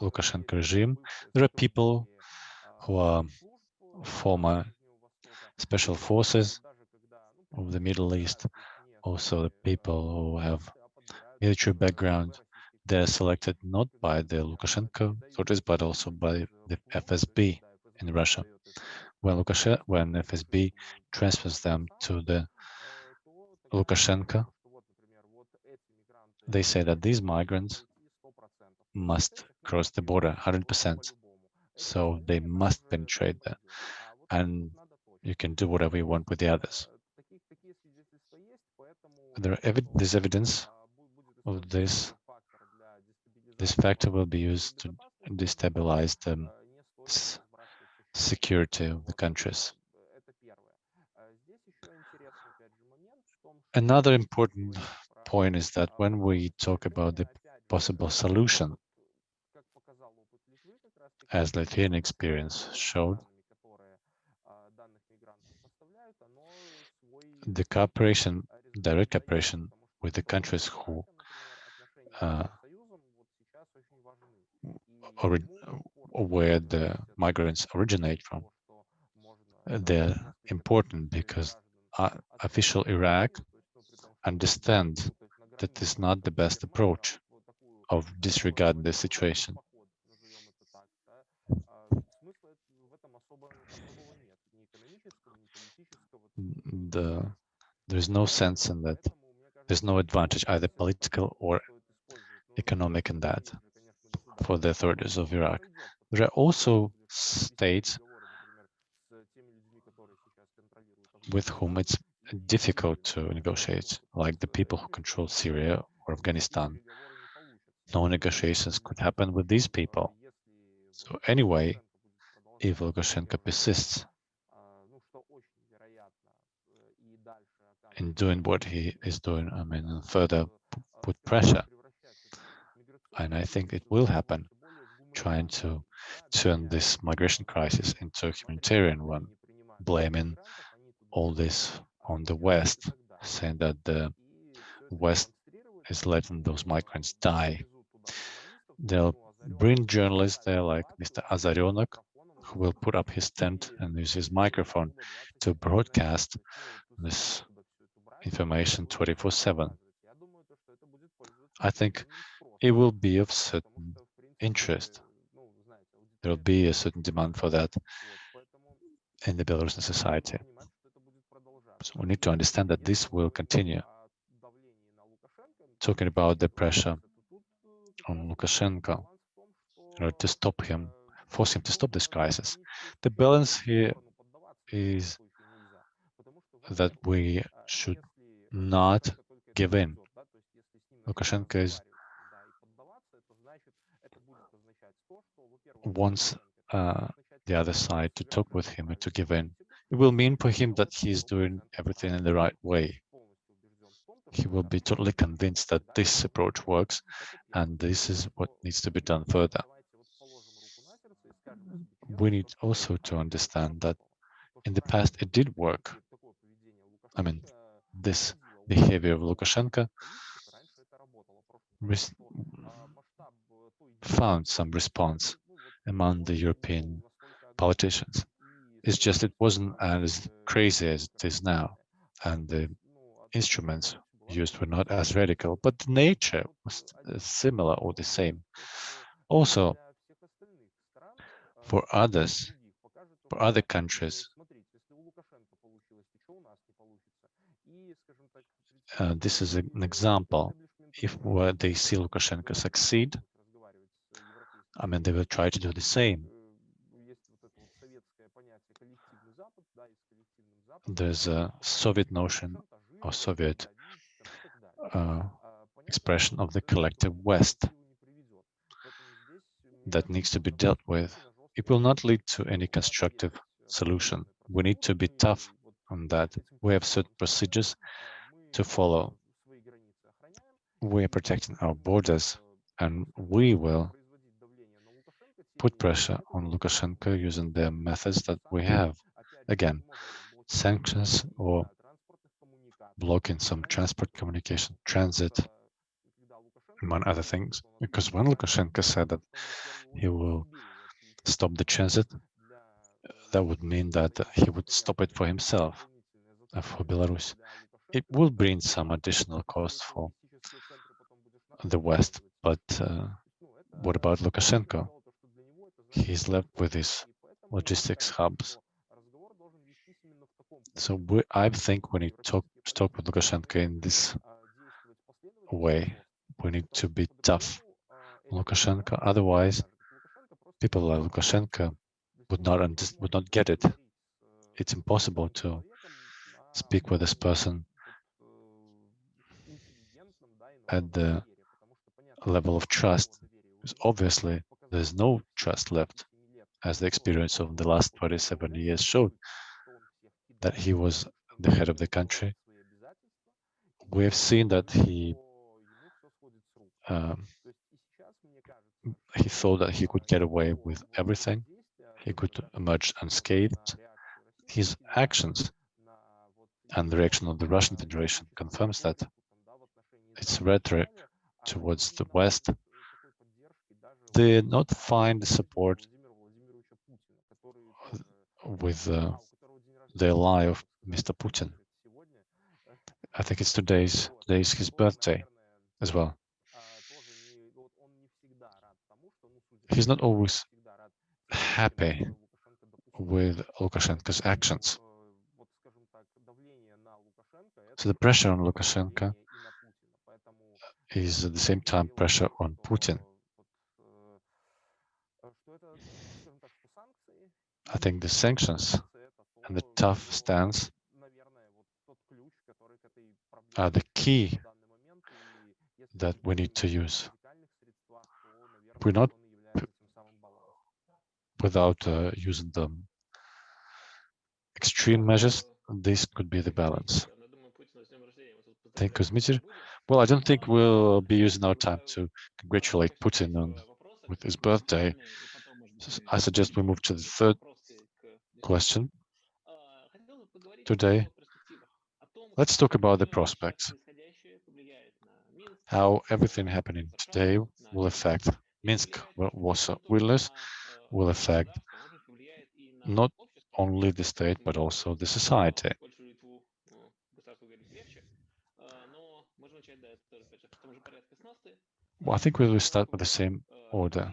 Lukashenko regime, there are people who are former special forces of the Middle East, also the people who have military background, they're selected not by the Lukashenko authorities, but also by the FSB in Russia. When Lukashenko, when FSB transfers them to the Lukashenko, they say that these migrants must cross the border 100%. So they must penetrate there. And you can do whatever you want with the others. There there's evidence of this this factor will be used to destabilize the security of the countries. Another important point is that when we talk about the possible solution, as Lithuanian experience showed, the cooperation, direct cooperation with the countries who uh, where the migrants originate from. They're important because official Iraq understand that is not the best approach of disregarding the situation. The, there's no sense in that. There's no advantage, either political or economic in that for the authorities of Iraq there are also states with whom it's difficult to negotiate, like the people who control Syria or Afghanistan. No negotiations could happen with these people. So anyway, if Lukashenko persists in doing what he is doing, I mean, further put pressure, and I think it will happen, trying to turn this migration crisis into a humanitarian one, blaming all this on the West, saying that the West is letting those migrants die. They'll bring journalists there like Mr. Azarenok, who will put up his tent and use his microphone to broadcast this information 24-7. I think it will be of certain interest. There will be a certain demand for that in the Belarusian society. So we need to understand that this will continue. Talking about the pressure on Lukashenko in order to stop him, force him to stop this crisis. The balance here is that we should not give in. Lukashenko is wants uh, the other side to talk with him and to give in. It will mean for him that he's doing everything in the right way. He will be totally convinced that this approach works and this is what needs to be done further. We need also to understand that in the past it did work. I mean, this behavior of Lukashenko found some response among the European politicians. It's just it wasn't as crazy as it is now, and the instruments used were not as radical, but the nature was similar or the same. Also, for others, for other countries, uh, this is an example. If they see Lukashenko succeed, I mean, they will try to do the same. There's a Soviet notion or Soviet uh, expression of the collective West that needs to be dealt with. It will not lead to any constructive solution. We need to be tough on that. We have certain procedures to follow. We are protecting our borders and we will put pressure on Lukashenko using the methods that we have. Again, sanctions or blocking some transport communication, transit, among other things. Because when Lukashenko said that he will stop the transit, that would mean that he would stop it for himself, uh, for Belarus. It will bring some additional cost for the West, but uh, what about Lukashenko? He's left with his logistics hubs. So we, I think we need to talk, talk with Lukashenko in this way. We need to be tough Lukashenko. Otherwise, people like Lukashenko would not would not get it. It's impossible to speak with this person at the level of trust. Because obviously, there's no trust left, as the experience of the last 27 years showed that he was the head of the country. We have seen that he um, he thought that he could get away with everything. He could emerge unscathed. His actions and the reaction of the Russian Federation confirms that its rhetoric towards the West did not find support with uh, the lie of Mr. Putin. I think it's today's today's his birthday as well. He's not always happy with Lukashenko's actions. So the pressure on Lukashenko is at the same time pressure on Putin. I think the sanctions and the tough stance are the key that we need to use. We're not without uh, using the extreme measures, this could be the balance. Thank you, Dmitry. Well, I don't think we'll be using our time to congratulate Putin on with his birthday. I suggest we move to the third question today. Let's talk about the prospects. How everything happening today will affect Minsk, Warsaw, Vilnius, will affect not only the state, but also the society. Well, I think we will start with the same order.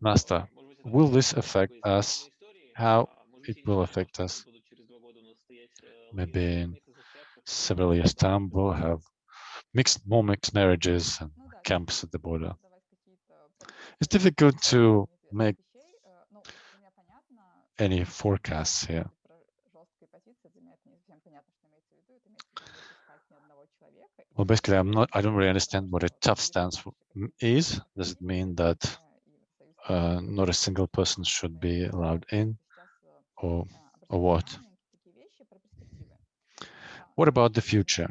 Nasta, will this affect us? How it will affect us? Maybe in several years' time, we'll have mixed, more mixed marriages and camps at the border. It's difficult to make any forecasts here. Well, basically, I'm not, I don't really understand what a tough stance is. Does it mean that uh, not a single person should be allowed in or, or what? What about the future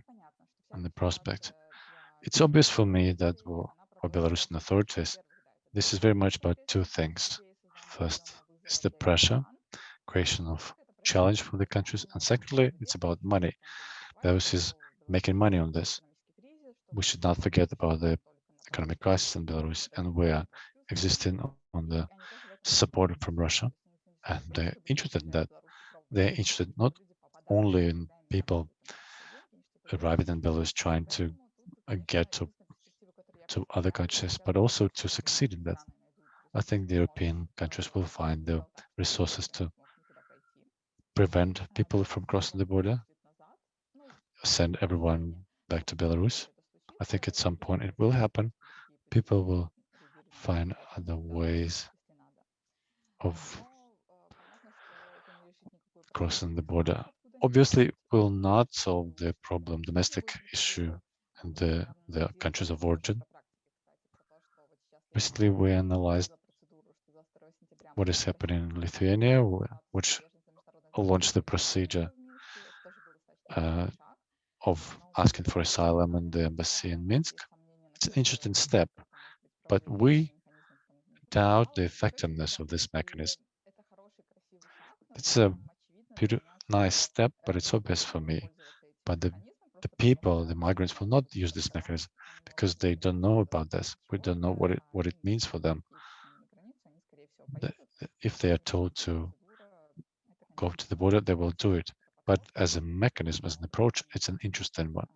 and the prospect? It's obvious for me that for Belarusian authorities, this is very much about two things. First, it's the pressure, creation of challenge for the countries, and secondly, it's about money. Belarus is making money on this. We should not forget about the economic crisis in Belarus, and we are existing on the support from Russia, and they're interested in that. They're interested not only in people arriving in Belarus trying to uh, get to to other countries, but also to succeed in that. I think the European countries will find the resources to prevent people from crossing the border, send everyone back to Belarus. I think at some point it will happen. People will find other ways of crossing the border obviously will not solve the problem, domestic issue in the, the countries of origin. Recently, we analyzed what is happening in Lithuania, which launched the procedure uh, of asking for asylum in the embassy in Minsk. It's an interesting step, but we doubt the effectiveness of this mechanism. It's a nice step, but it's obvious for me. But the, the people, the migrants will not use this mechanism because they don't know about this. We don't know what it, what it means for them. The, if they are told to go to the border, they will do it. But as a mechanism, as an approach, it's an interesting one.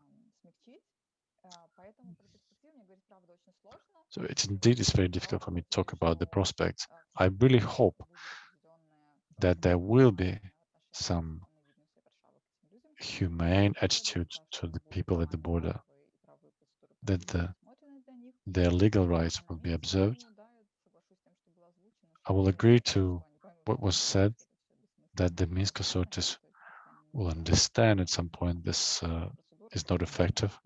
So it's indeed it's very difficult for me to talk about the prospects. I really hope that there will be some humane attitude to the people at the border, that the, their legal rights will be observed. I will agree to what was said, that the Minsk authorities will understand at some point this uh, is not effective,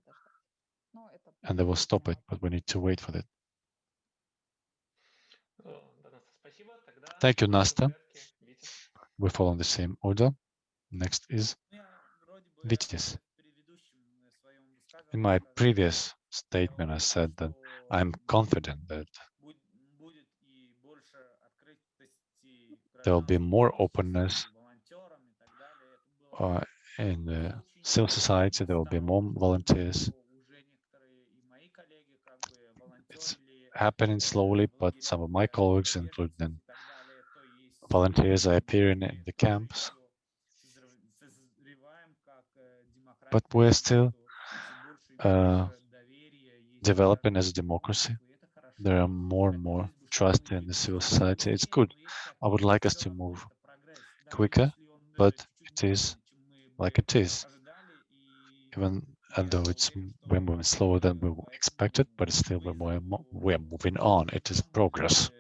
and they will stop it, but we need to wait for that. Thank you, Nasta we follow the same order. Next is Vytis. In my previous statement, I said that I'm confident that there will be more openness uh, in the civil society, there will be more volunteers. It's happening slowly, but some of my colleagues, including volunteers are appearing in the camps, but we're still uh, developing as a democracy. There are more and more trust in the civil society. It's good. I would like us to move quicker, but it is like it is. Even though it's we're moving slower than we expected, but still we're, we're moving on. It is progress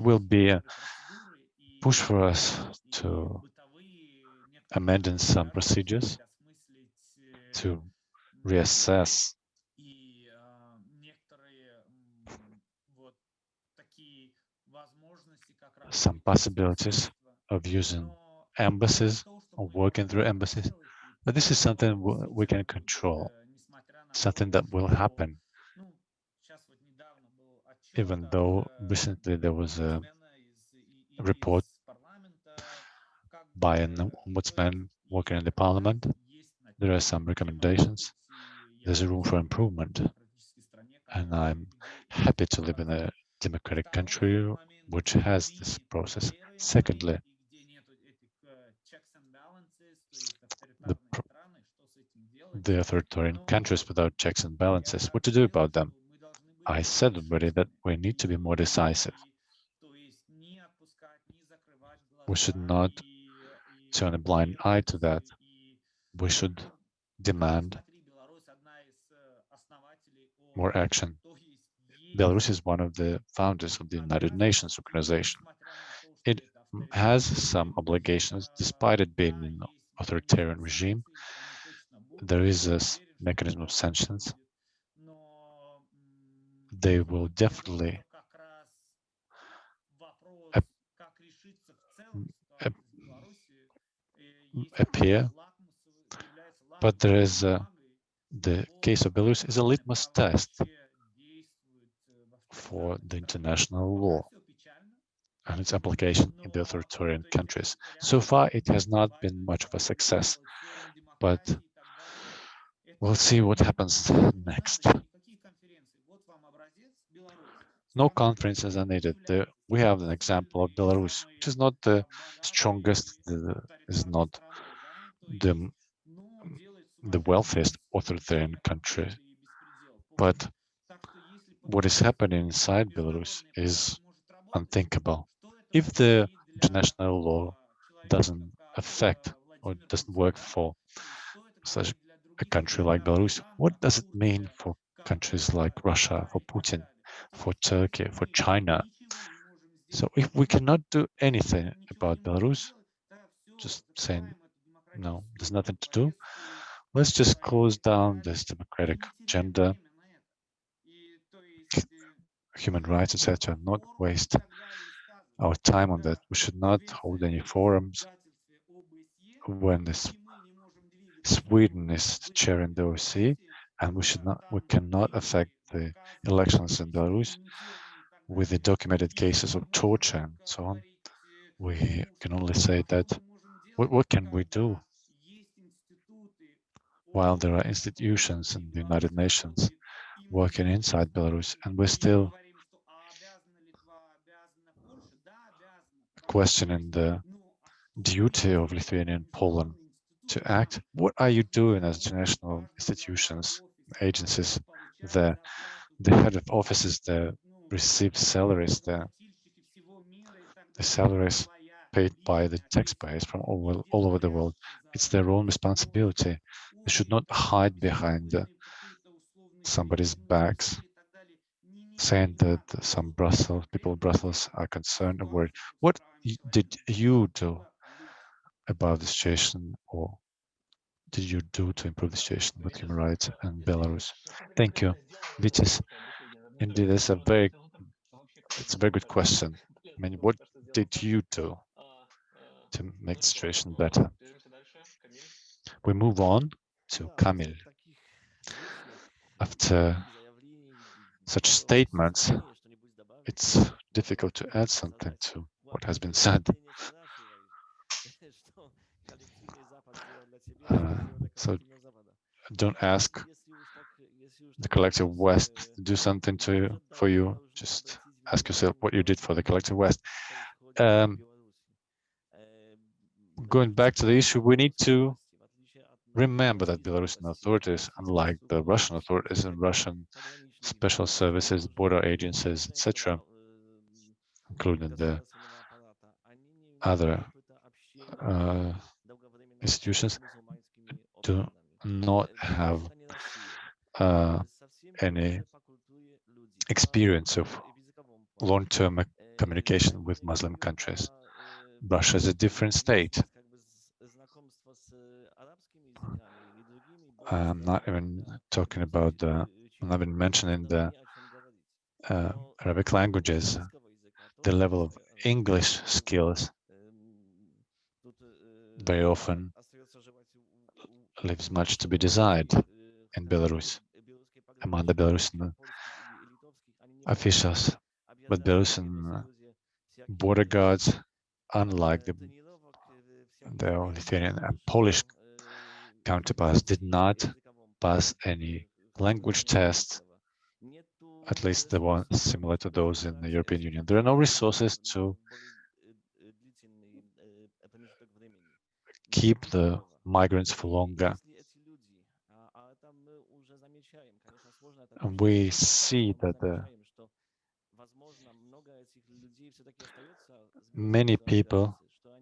will be a push for us to amend some procedures to reassess some possibilities of using embassies or working through embassies. But this is something we can control, something that will happen. Even though recently there was a report by an ombudsman working in the parliament, there are some recommendations. There's room for improvement. And I'm happy to live in a democratic country which has this process. Secondly, the, the authoritarian countries without checks and balances, what to do about them? I said already that we need to be more decisive. We should not turn a blind eye to that. We should demand more action. Belarus is one of the founders of the United Nations organization. It has some obligations, despite it being an authoritarian regime. There is a mechanism of sanctions. They will definitely appear, but there is a, the case of Belarus is a litmus test for the international law and its application in the authoritarian countries. So far, it has not been much of a success, but we'll see what happens next. No conferences are needed. The, we have an example of Belarus, which is not the strongest, the, is not the, the wealthiest authoritarian country, but what is happening inside Belarus is unthinkable. If the international law doesn't affect or doesn't work for such a country like Belarus, what does it mean for countries like Russia, for Putin, for Turkey, for China? So if we cannot do anything about Belarus, just saying, no, there's nothing to do, let's just close down this democratic agenda human rights, etc., not waste our time on that. We should not hold any forums when this Sweden is chairing the OSCE, and we should not, we cannot affect the elections in Belarus with the documented cases of torture and so on. We can only say that what, what can we do while there are institutions in the United Nations working inside Belarus and we're still questioning the duty of Lithuania and Poland to act. What are you doing as international institutions, agencies there? The head of offices there receive salaries there. The salaries paid by the taxpayers from all, all over the world. It's their own responsibility. They should not hide behind somebody's backs saying that some Brussels people in Brussels are concerned and worried. What did you do about the situation or did you do to improve the situation with human rights in Belarus? Thank you. Vytis. Indeed, it's a very it's a very good question. I mean, what did you do to make the situation better? We move on to Kamil. After such statements, it's difficult to add something to what has been said. Uh, so don't ask the collective West to do something to for you. Just ask yourself what you did for the collective West. Um, going back to the issue, we need to remember that Belarusian authorities, unlike the Russian authorities and Russian special services, border agencies, etc., including the other uh, institutions, do not have uh, any experience of long-term communication with Muslim countries. Russia is a different state. I'm not even talking about the I've been mentioning the uh, Arabic languages, the level of English skills very often leaves much to be desired in Belarus among the Belarusian officials. But Belarusian border guards, unlike the, the Lithuanian and Polish counterparts, did not pass any language test, at least the one similar to those in the European Union. There are no resources to keep the migrants for longer. We see that uh, the many people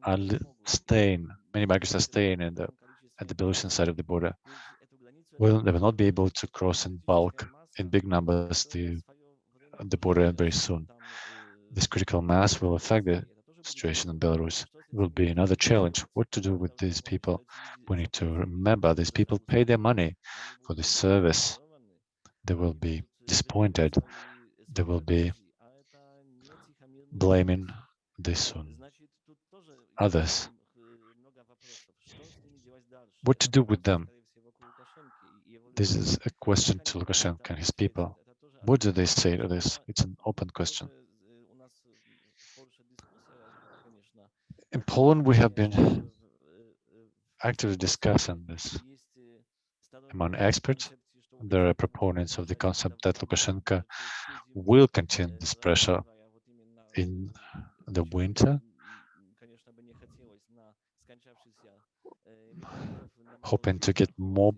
are staying, many migrants are staying in the at the Belarusian side of the border. Will they will not be able to cross in bulk in big numbers the the border very soon. This critical mass will affect the situation in Belarus. Will be another challenge. What to do with these people? We need to remember these people pay their money for this service. They will be disappointed. They will be blaming this on others. What to do with them? This is a question to Lukashenko and his people. What do they say to this? It's an open question. In Poland, we have been actively discussing this among experts. There are proponents of the concept that Lukashenko will continue this pressure in the winter, hoping to get more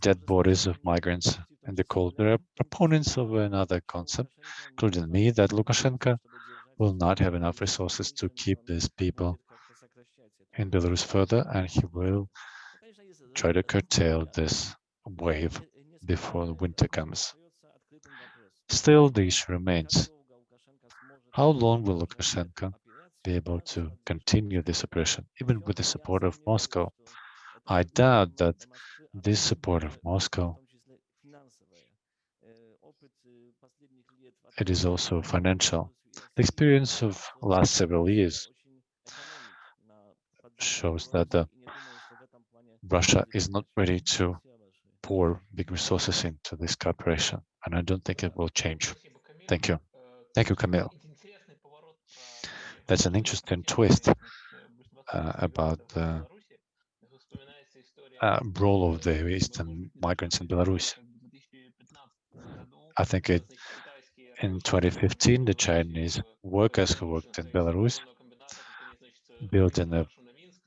dead bodies of migrants in the cold. There are proponents of another concept, including me, that Lukashenko will not have enough resources to keep these people in Belarus further, and he will try to curtail this wave before the winter comes. Still, the issue remains. How long will Lukashenko be able to continue this oppression, even with the support of Moscow? I doubt that this support of Moscow it is also financial. The experience of last several years shows that the Russia is not ready to pour big resources into this cooperation, and I don't think it will change. Thank you. Thank you, Kamil. That's an interesting twist uh, about the uh, role of the Eastern migrants in Belarus. I think it, in 2015, the Chinese workers who worked in Belarus built an uh,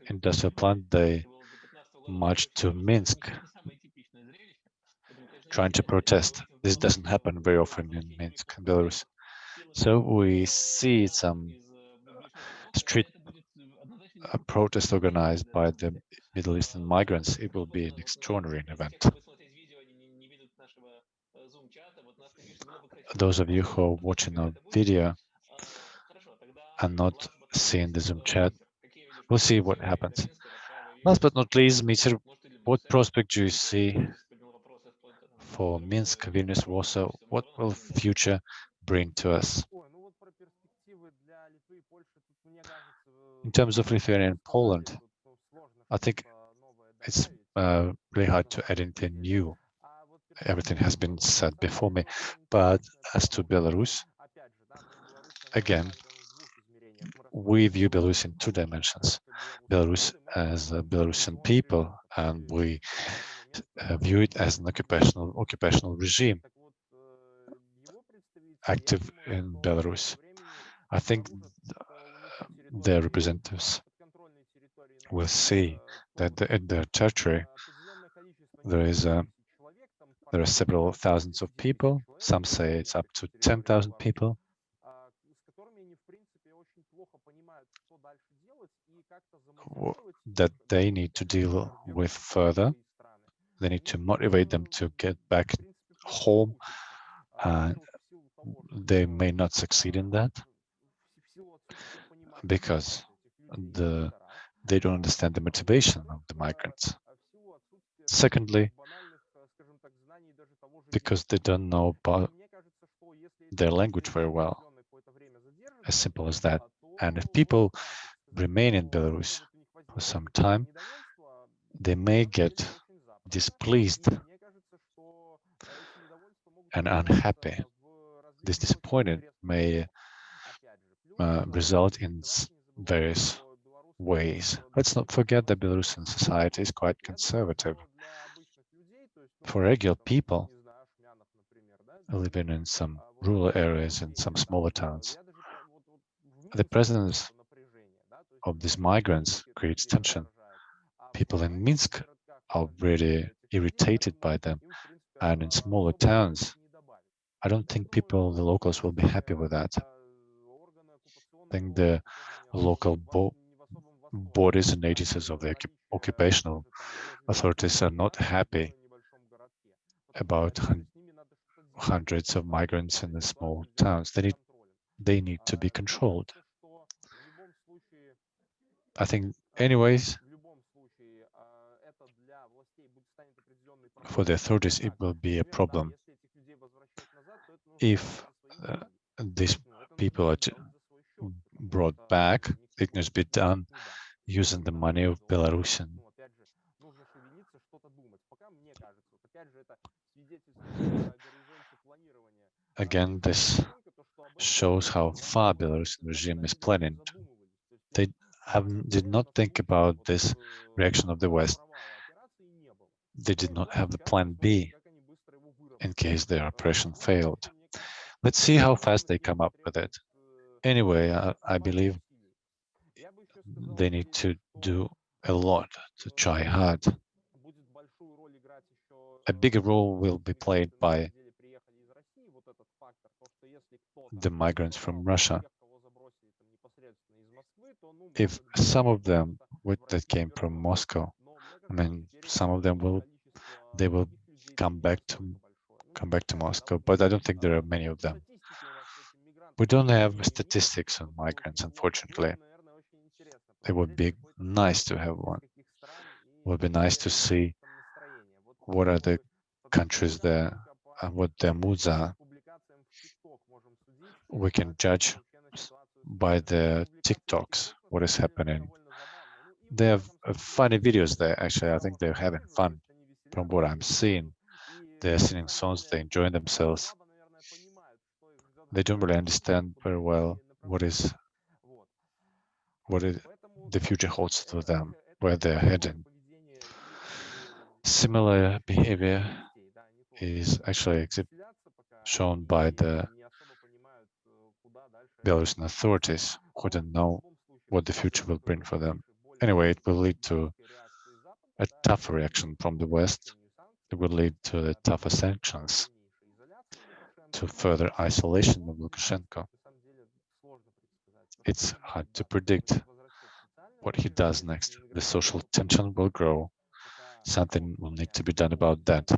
industrial plant. They marched to Minsk trying to protest. This doesn't happen very often in Minsk, Belarus. So we see some street a protest organized by the Middle Eastern migrants, it will be an extraordinary event. Those of you who are watching our video and not seeing the Zoom chat, we'll see what happens. Last but not least, Mister, what prospect do you see for Minsk, Vilnius, Warsaw? What will future bring to us? In terms of Lithuania and Poland, I think it's uh, really hard to add anything new. Everything has been said before me. But as to Belarus, again, we view Belarus in two dimensions. Belarus as a Belarusian people, and we uh, view it as an occupational occupational regime active in Belarus. I think their representatives will see that in their territory there is a there are several thousands of people. Some say it's up to 10,000 people. That they need to deal with further. They need to motivate them to get back home. Uh, they may not succeed in that because the they don't understand the motivation of the migrants. Secondly, because they don't know about their language very well. As simple as that. And if people remain in Belarus for some time, they may get displeased and unhappy. This disappointment may uh, result in various ways. Let's not forget that Belarusian society is quite conservative. For regular people living in some rural areas and some smaller towns, the presence of these migrants creates tension. People in Minsk are really irritated by them, and in smaller towns, I don't think people, the locals, will be happy with that. I think the local bo bodies and agencies of the occupational authorities are not happy about hundreds of migrants in the small towns. They need, they need to be controlled. I think, anyways, for the authorities, it will be a problem if uh, these people are brought back, it must be done using the money of Belarusian. Again, this shows how far Belarusian regime is planning. They have did not think about this reaction of the West. They did not have the plan B in case their operation failed. Let's see how fast they come up with it. Anyway, I, I believe they need to do a lot to try hard. A bigger role will be played by the migrants from Russia. If some of them that came from Moscow, I mean, some of them will, they will come back to come back to Moscow, but I don't think there are many of them. We don't have statistics on migrants, unfortunately. It would be nice to have one. It would be nice to see what are the countries there and what their moods are. We can judge by the TikToks what is happening. They have uh, funny videos there, actually. I think they're having fun from what I'm seeing. They're singing songs, they're enjoying themselves. They don't really understand very well what is what it, the future holds for them, where they're heading. Similar behavior is actually shown by the Belarusian authorities who don't know what the future will bring for them. Anyway, it will lead to a tough reaction from the West it will lead to the tougher sanctions, to further isolation of Lukashenko. It's hard to predict what he does next. The social tension will grow. Something will need to be done about that.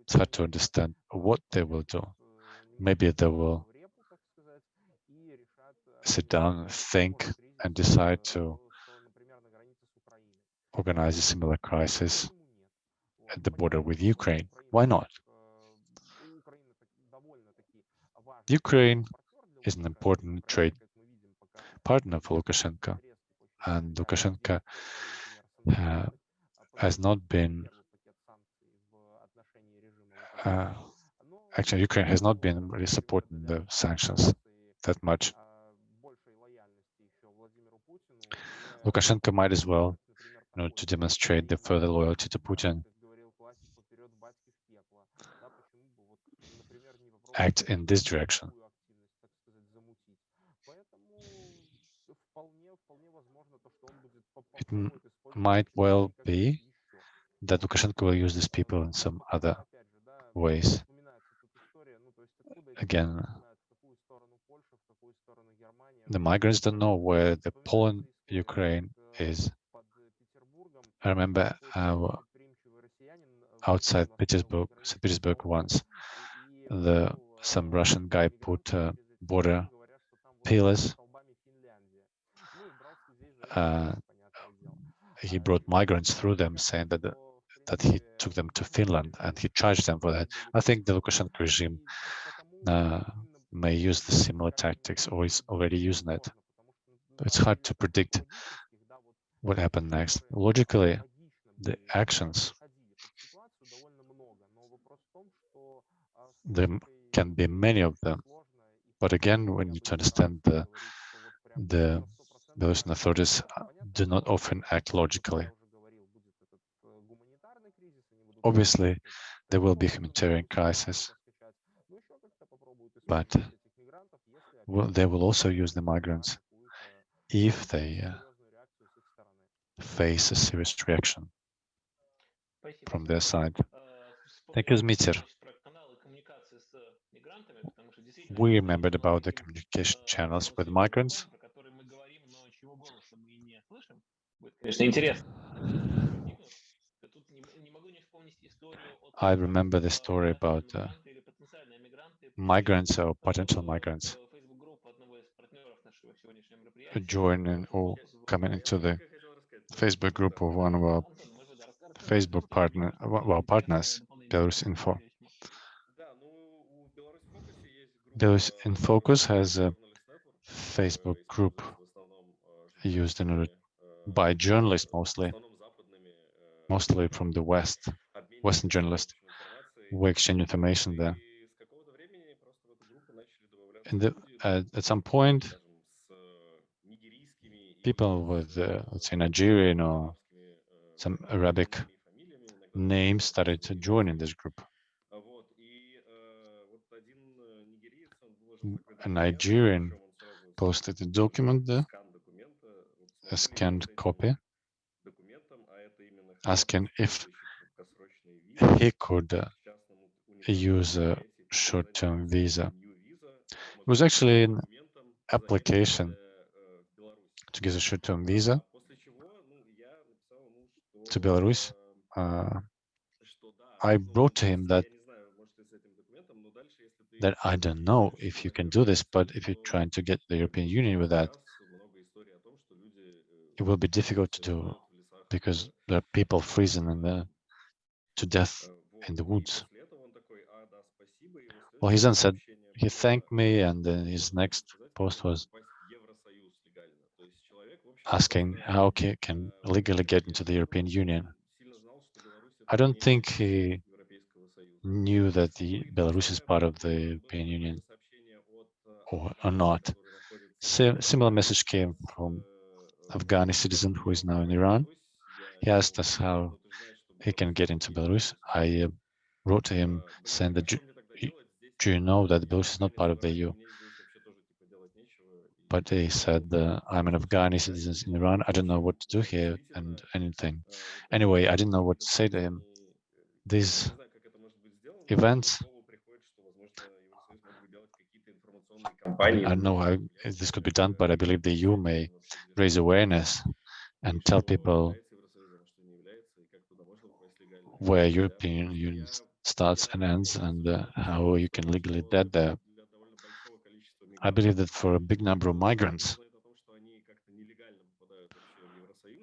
It's hard to understand what they will do. Maybe they will sit down, think, and decide to organize a similar crisis at the border with Ukraine. Why not? Ukraine is an important trade partner for Lukashenko, and Lukashenko uh, has not been uh, actually Ukraine has not been really supporting the sanctions that much. Lukashenko might as well, you know, to demonstrate the further loyalty to Putin, act in this direction. It might well be that Lukashenko will use these people in some other ways. Again, the migrants don't know where the Poland, Ukraine is. I remember uh, outside Petersburg, St. Petersburg once, the some Russian guy put uh, border pillars. Uh, he brought migrants through them, saying that the, that he took them to Finland and he charged them for that. I think the Lukashenko regime uh, may use the similar tactics or is already using it it's hard to predict what happened next. Logically, the actions there can be many of them. But again, we need to understand the the Belarusian authorities do not often act logically. Obviously, there will be humanitarian crisis, but they will also use the migrants if they uh, face a serious reaction from their side. Thank you, Zmitier. We remembered about the communication channels with migrants. I remember the story about uh, migrants or potential migrants joining or coming into the Facebook group of one of our Facebook partner, our partners, Belarus Info. Belarus in Focus has a Facebook group used in order by journalists mostly, mostly from the West, Western journalists. We exchange information there. The, uh, at some point, people with, uh, let's say, Nigerian or some Arabic names started to join in this group. A Nigerian posted a document there, a scanned copy, asking if he could uh, use a short-term visa. It was actually an application to get a short-term visa to Belarus. Uh, I wrote to him that that I don't know if you can do this, but if you're trying to get the European Union with that, it will be difficult to do because there are people freezing in the, to death in the woods. Well, he then said, he thanked me, and then his next post was asking how he can legally get into the European Union. I don't think he knew that the Belarus is part of the European Union or, or not. Similar message came from Afghani citizen who is now in Iran. He asked us how he can get into Belarus. I uh, wrote to him saying that, do you know that Belarus is not part of the EU? But he said, I'm an Afghani citizen in Iran. I don't know what to do here and anything. Anyway, I didn't know what to say to him. These events, I don't know how this could be done, but I believe the EU may raise awareness and tell people where European Union starts and ends and uh, how you can legally get there. I believe that for a big number of migrants,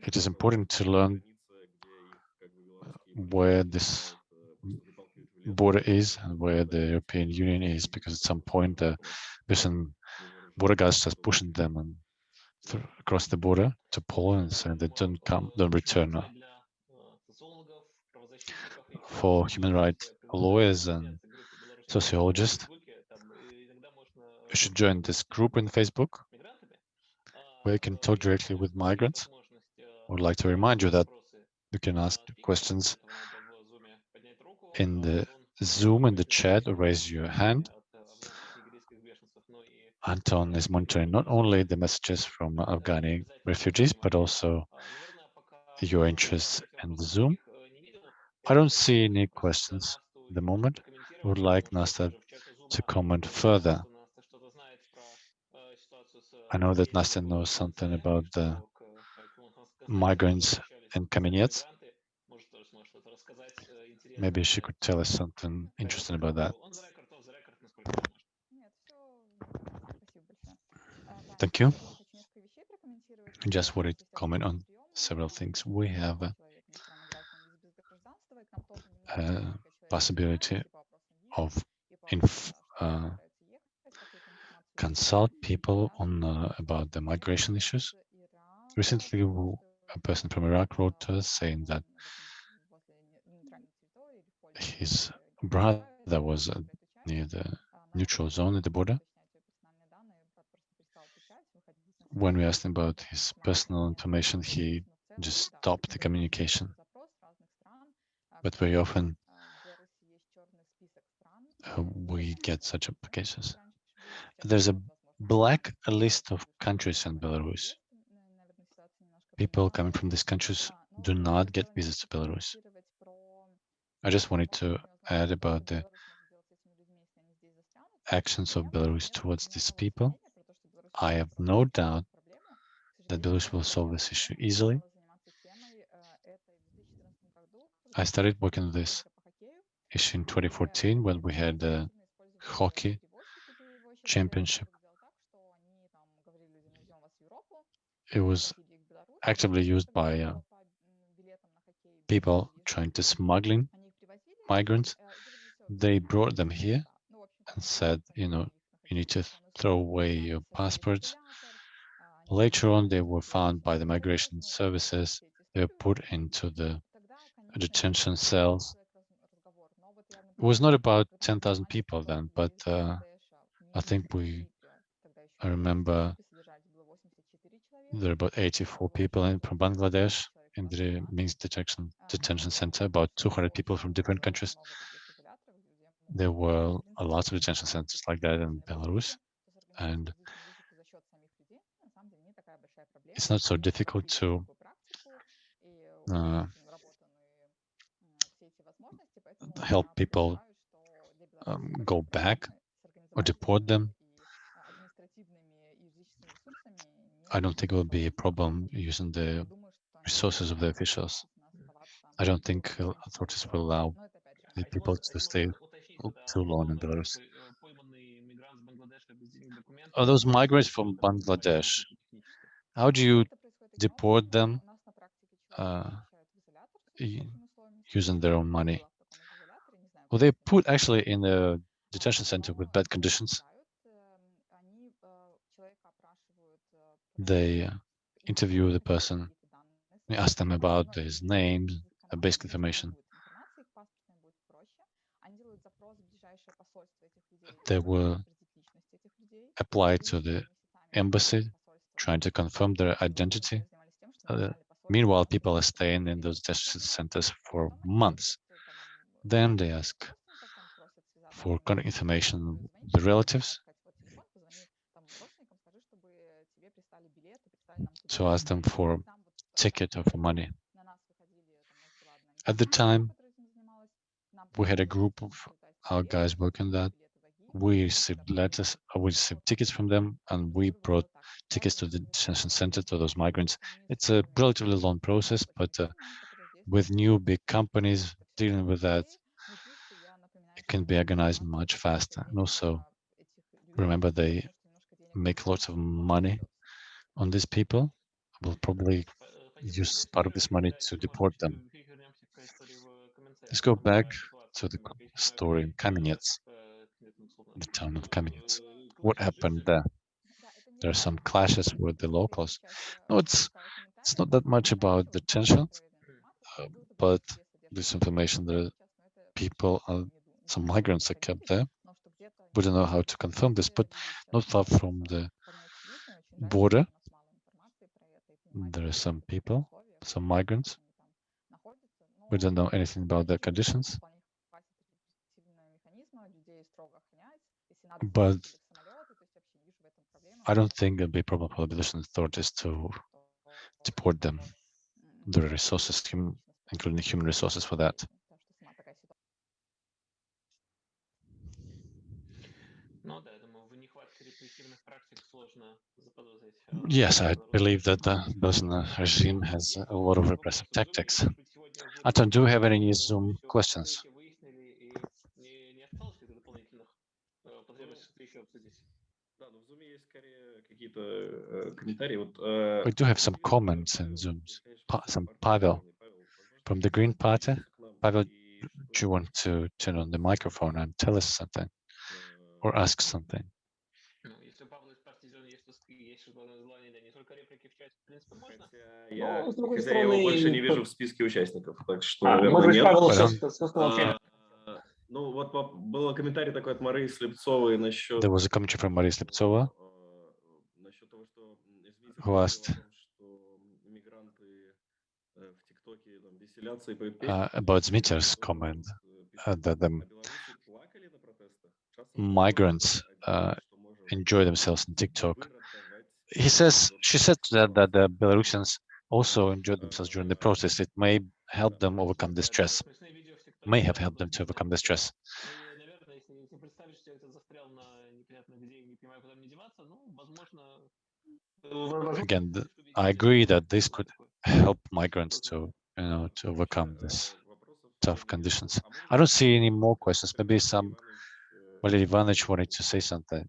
it is important to learn where this border is and where the European Union is, because at some point uh, the person border guards just pushing them and across the border to Poland, so they don't come, don't return. Uh, for human rights lawyers and sociologists, you should join this group in Facebook where you can talk directly with migrants. I would like to remind you that you can ask questions in the Zoom in the chat or raise your hand. Anton is monitoring not only the messages from Afghani refugees, but also your interest in the Zoom. I don't see any questions at the moment. I would like Nastya to comment further. I know that Nastya knows something about the migrants in Kamenets. Maybe she could tell us something interesting about that. Thank you. Just wanted to comment on several things. We have a, a possibility of uh, consult people on uh, about the migration issues. Recently, a person from Iraq wrote to us saying that his brother was uh, near the neutral zone at the border. When we asked him about his personal information, he just stopped the communication. But very often uh, we get such applications. There's a black list of countries in Belarus. People coming from these countries do not get visas to Belarus. I just wanted to add about the actions of Belarus towards these people. I have no doubt that Belarus will solve this issue easily. I started working on this issue in 2014 when we had the hockey championship. It was actively used by uh, people trying to smuggling migrants. They brought them here and said, you know, you need to throw away your passports. Later on, they were found by the migration services. They were put into the detention cells. It was not about 10,000 people then, but uh, I think we, I remember there are about 84 people in, from Bangladesh in the Minsk detection detention center, about 200 people from different countries. There were a lot of detention centers like that in Belarus, and it's not so difficult to uh, help people um, go back or deport them. I don't think it will be a problem using the resources of the officials. I don't think authorities will allow the people to stay too long in Belarus. Are those migrants from Bangladesh? How do you deport them uh, using their own money? Well, they put actually in the detention center with bad conditions. They uh, interview the person we ask them about his name, basic information. They will apply to the embassy, trying to confirm their identity. Uh, meanwhile, people are staying in those detention centers for months. Then they ask for contact information the relatives So ask them for ticket or for money. At the time, we had a group of our guys working that. We received letters, uh, we received tickets from them, and we brought tickets to the detention center to those migrants. It's a relatively long process, but uh, with new big companies dealing with that, can be organized much faster. And also, remember, they make lots of money on these people. Will probably use part of this money to deport them. Let's go back to the story in Kamenets, the town of Kamenets. What happened there? There are some clashes with the locals. No, it's it's not that much about the tensions, uh, but this information that people, uh, some migrants are kept there. We don't know how to confirm this, but not far from the border, there are some people, some migrants. We don't know anything about their conditions. But I don't think it'll be a problem for the Belarusian authorities to deport them. There are resources, including human resources for that. Yes, I believe that the Bosnian regime has a lot of repressive tactics. Anton, do you have any Zoom questions? We do have some comments in Zoom. Some Pavel from the Green Party. Pavel, do you want to turn on the microphone and tell us something or ask something? Я, Но, хотя стороны, я его больше не вижу в списке участников, так что, а, наверное, нет. Павел сейчас, сейчас а, ну, вот был комментарий такой от Марии Слепцовой насчет... Да, was a про from Слепцова. Э, насчет того, что... Who asked? Uh, about Zmiter's comment uh, that э, а, migrants uh, enjoy themselves on TikTok he says she said that, that the Belarusians also enjoyed themselves during the process. It may help them overcome the stress, may have helped them to overcome the stress. Again, I agree that this could help migrants to, you know, to overcome this tough conditions. I don't see any more questions. Maybe some Valery Ivanovich wanted to say something.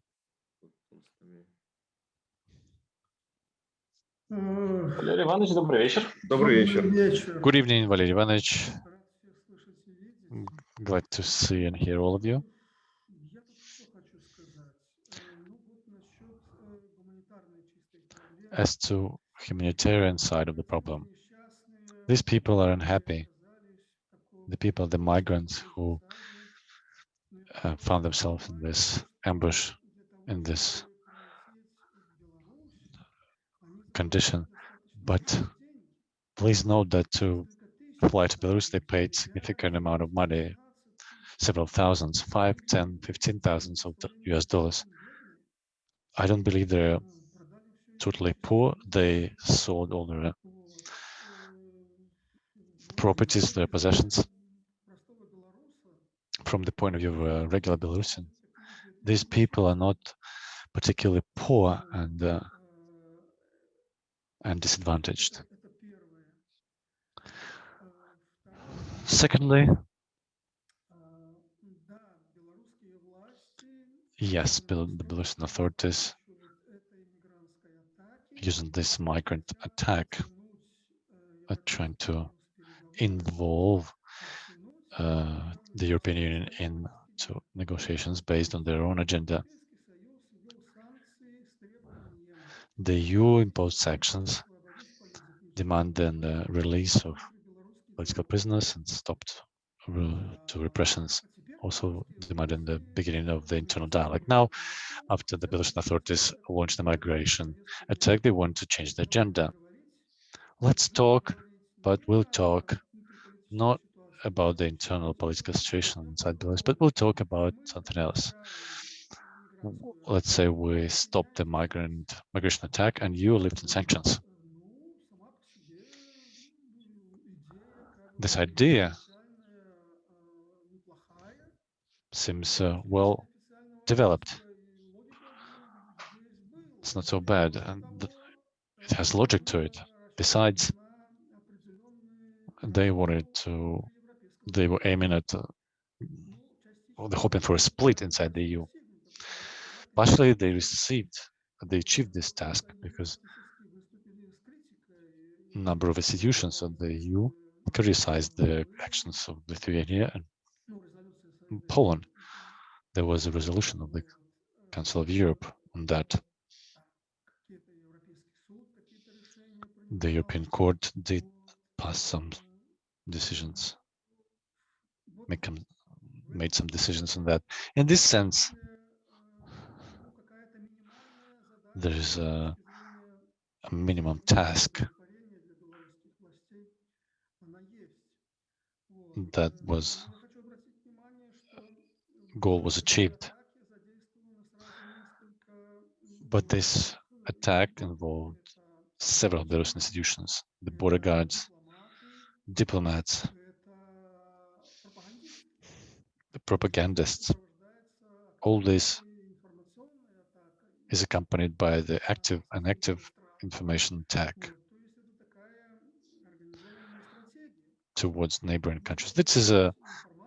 Валерий Иванович, добрый вечер. Добрый вечер. вечер. Good evening, Valery Ivanovich. Рад всех слышать и видеть. М, Glad to see and hear all of you. Я тут что хочу сказать. Э, Ну вот насчет э, гуманитарной чистой проблемы. As to humanitarian side of the problem, Несчастные, these people are которые unhappy. оказались в таком The people, the migrants who засаде, ну и uh, found themselves in this ambush, для того, in this condition. But please note that to fly to Belarus, they paid significant amount of money, several thousands, five, ten, fifteen thousands of US dollars. I don't believe they're totally poor. They sold all their uh, properties, their possessions. From the point of view of a regular Belarusian, these people are not particularly poor and uh, and disadvantaged. Secondly, yes, the Belarusian authorities using this migrant attack are trying to involve uh, the European Union into negotiations based on their own agenda. The EU imposed sanctions, demanding the release of political prisoners and stopped to repressions, also demanding the beginning of the internal dialogue. Now, after the Belarusian authorities launched the migration attack, they want to change the agenda. Let's talk, but we'll talk not about the internal political situation inside Belarus, but we'll talk about something else. Let's say we stop the migrant migration attack and you lift in sanctions. This idea seems uh, well developed. It's not so bad, and it has logic to it. Besides, they wanted to, they were aiming at, uh, they're hoping for a split inside the EU. Partially, they received, they achieved this task because a number of institutions of the EU criticized the actions of Lithuania and Poland. There was a resolution of the Council of Europe on that. The European Court did pass some decisions, make made some decisions on that. In this sense, there is a, a minimum task that was goal was achieved. But this attack involved several Belarus institutions, the border guards, diplomats, the propagandists. All this is accompanied by the active and active information attack towards neighboring countries. This is a,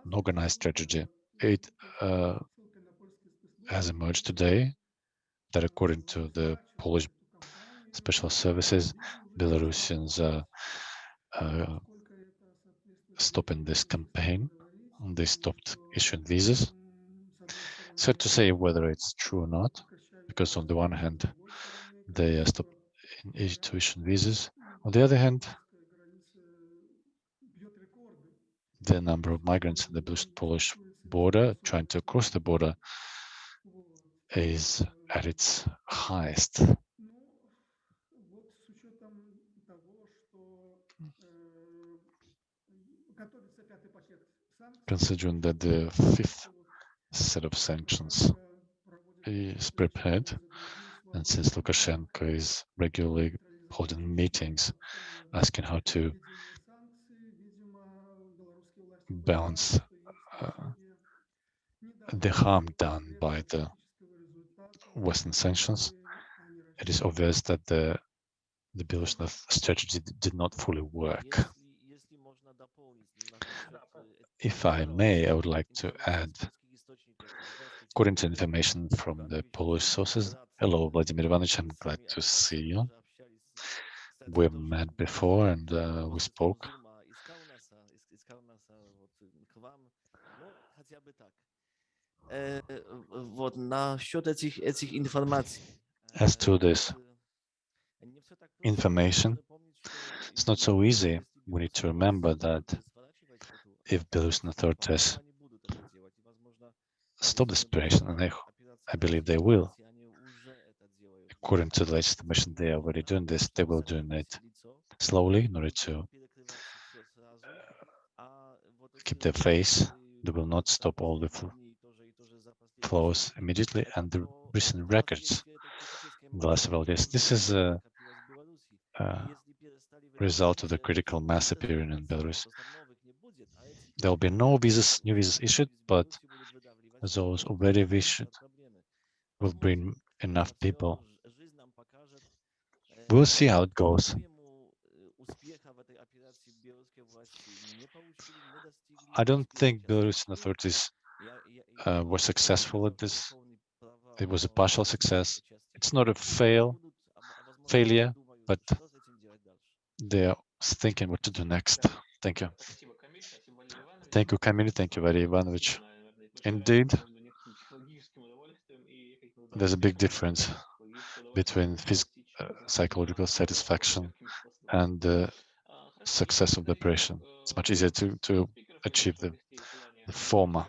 an organized strategy. It uh, has emerged today that according to the Polish special services, Belarusians are uh, stopping this campaign. They stopped issuing visas. Hard to say whether it's true or not, because on the one hand, they stop tuition visas. On the other hand, the number of migrants in the Polish border trying to cross the border is at its highest. Considering that the fifth set of sanctions is prepared. And since Lukashenko is regularly holding meetings asking how to balance uh, the harm done by the Western sanctions, it is obvious that the the Belarusian strategy did not fully work. If I may, I would like to add According to information from the Polish sources, hello, Vladimir Ivanovich, I'm glad to see you. We met before and uh, we spoke. As to this information, it's not so easy. We need to remember that if Belarusian authorities stop this operation, and I believe they will, according to the latest information, they are already doing this, they will do it slowly in order to uh, keep their face. They will not stop all the flows immediately and the recent records the last several days. This is a, a result of the critical mass appearing in Belarus. There will be no visas, new visas issued, but those already wished will bring enough people. We'll see how it goes. I don't think Belarusian authorities uh, were successful at this. It was a partial success. It's not a fail, failure, but they are thinking what to do next. Thank you. Thank you, Kamil. Thank you, Valery Ivanovich. Indeed, there's a big difference between uh, psychological satisfaction and the success of the operation. It's much easier to, to achieve the, the former.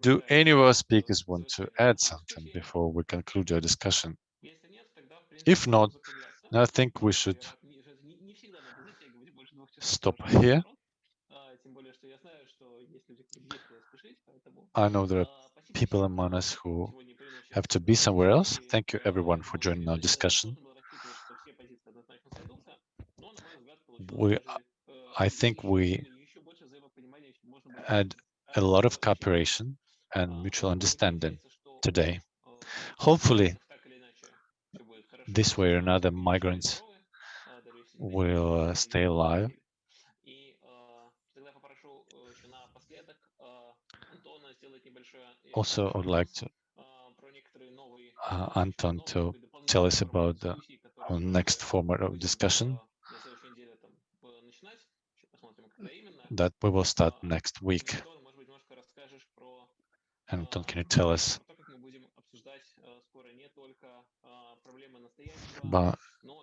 Do any of our speakers want to add something before we conclude our discussion? If not, I think we should stop here. I know there are people among us who have to be somewhere else. Thank you everyone for joining our discussion. We, I think we had a lot of cooperation and mutual understanding today. Hopefully, this way or another, migrants will uh, stay alive Also, I would like to uh, Anton to tell us about the next format of discussion that we will start next week. Anton, can you tell us about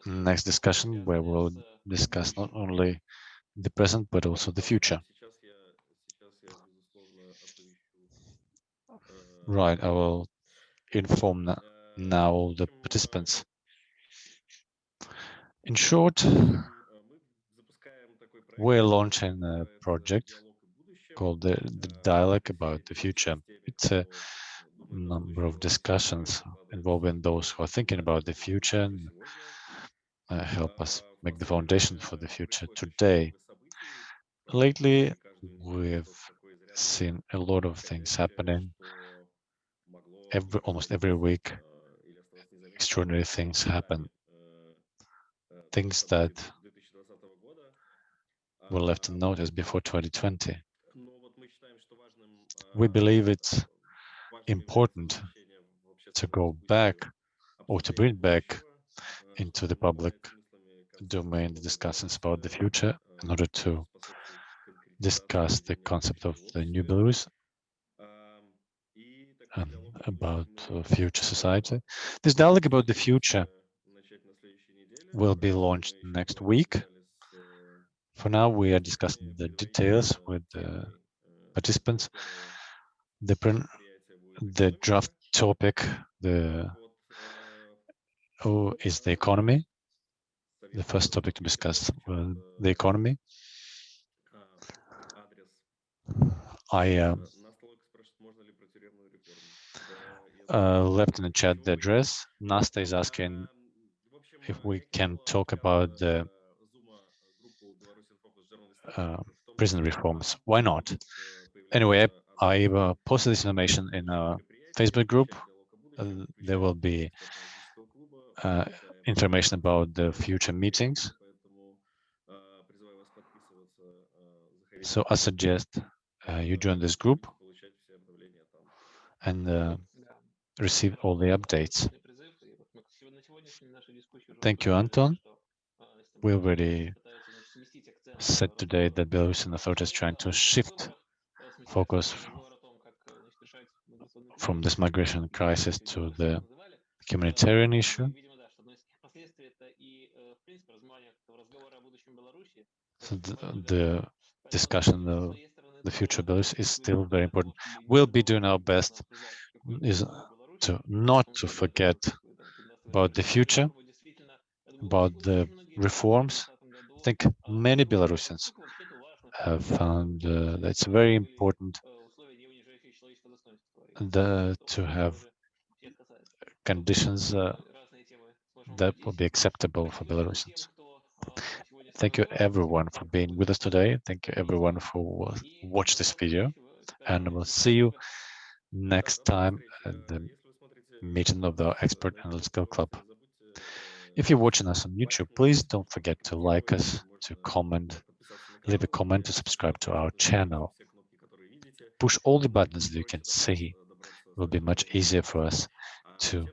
next discussion where we'll discuss not only the present but also the future? Right, I will inform now the participants. In short, we're launching a project called the, the Dialogue About the Future. It's a number of discussions involving those who are thinking about the future and uh, help us make the foundation for the future today. Lately, we've seen a lot of things happening every, almost every week, extraordinary things happen. Things that were left unnoticed before 2020. We believe it's important to go back or to bring back into the public domain the discussions about the future in order to discuss the concept of the new Belarus. and about uh, future society. This dialogue about the future will be launched next week. For now, we are discussing the details with the participants. The, the draft topic the oh, is the economy. The first topic to discuss uh, the economy. I uh, uh, left in the chat the address. Nasta is asking if we can talk about the uh, prison reforms. Why not? Anyway, I, uh, posted this information in a Facebook group. Uh, there will be uh, information about the future meetings. So I suggest uh, you join this group and receive all the updates. Thank you, Anton. We already said today that Belarusian authorities trying to shift focus from this migration crisis to the humanitarian issue. So the, the discussion of the future Belarus is still very important. We'll be doing our best is to not to forget about the future, about the reforms. I think many Belarusians have found uh, that it's very important the, to have conditions uh, that will be acceptable for Belarusians. Thank you everyone for being with us today. Thank you everyone for watch this video and we'll see you next time meeting of the Expert Analytical Club. If you're watching us on YouTube, please don't forget to like us, to comment, leave a comment, to subscribe to our channel. Push all the buttons that you can see. It will be much easier for us to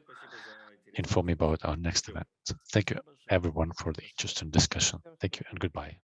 inform you about our next event. Thank you everyone for the interesting discussion. Thank you and goodbye.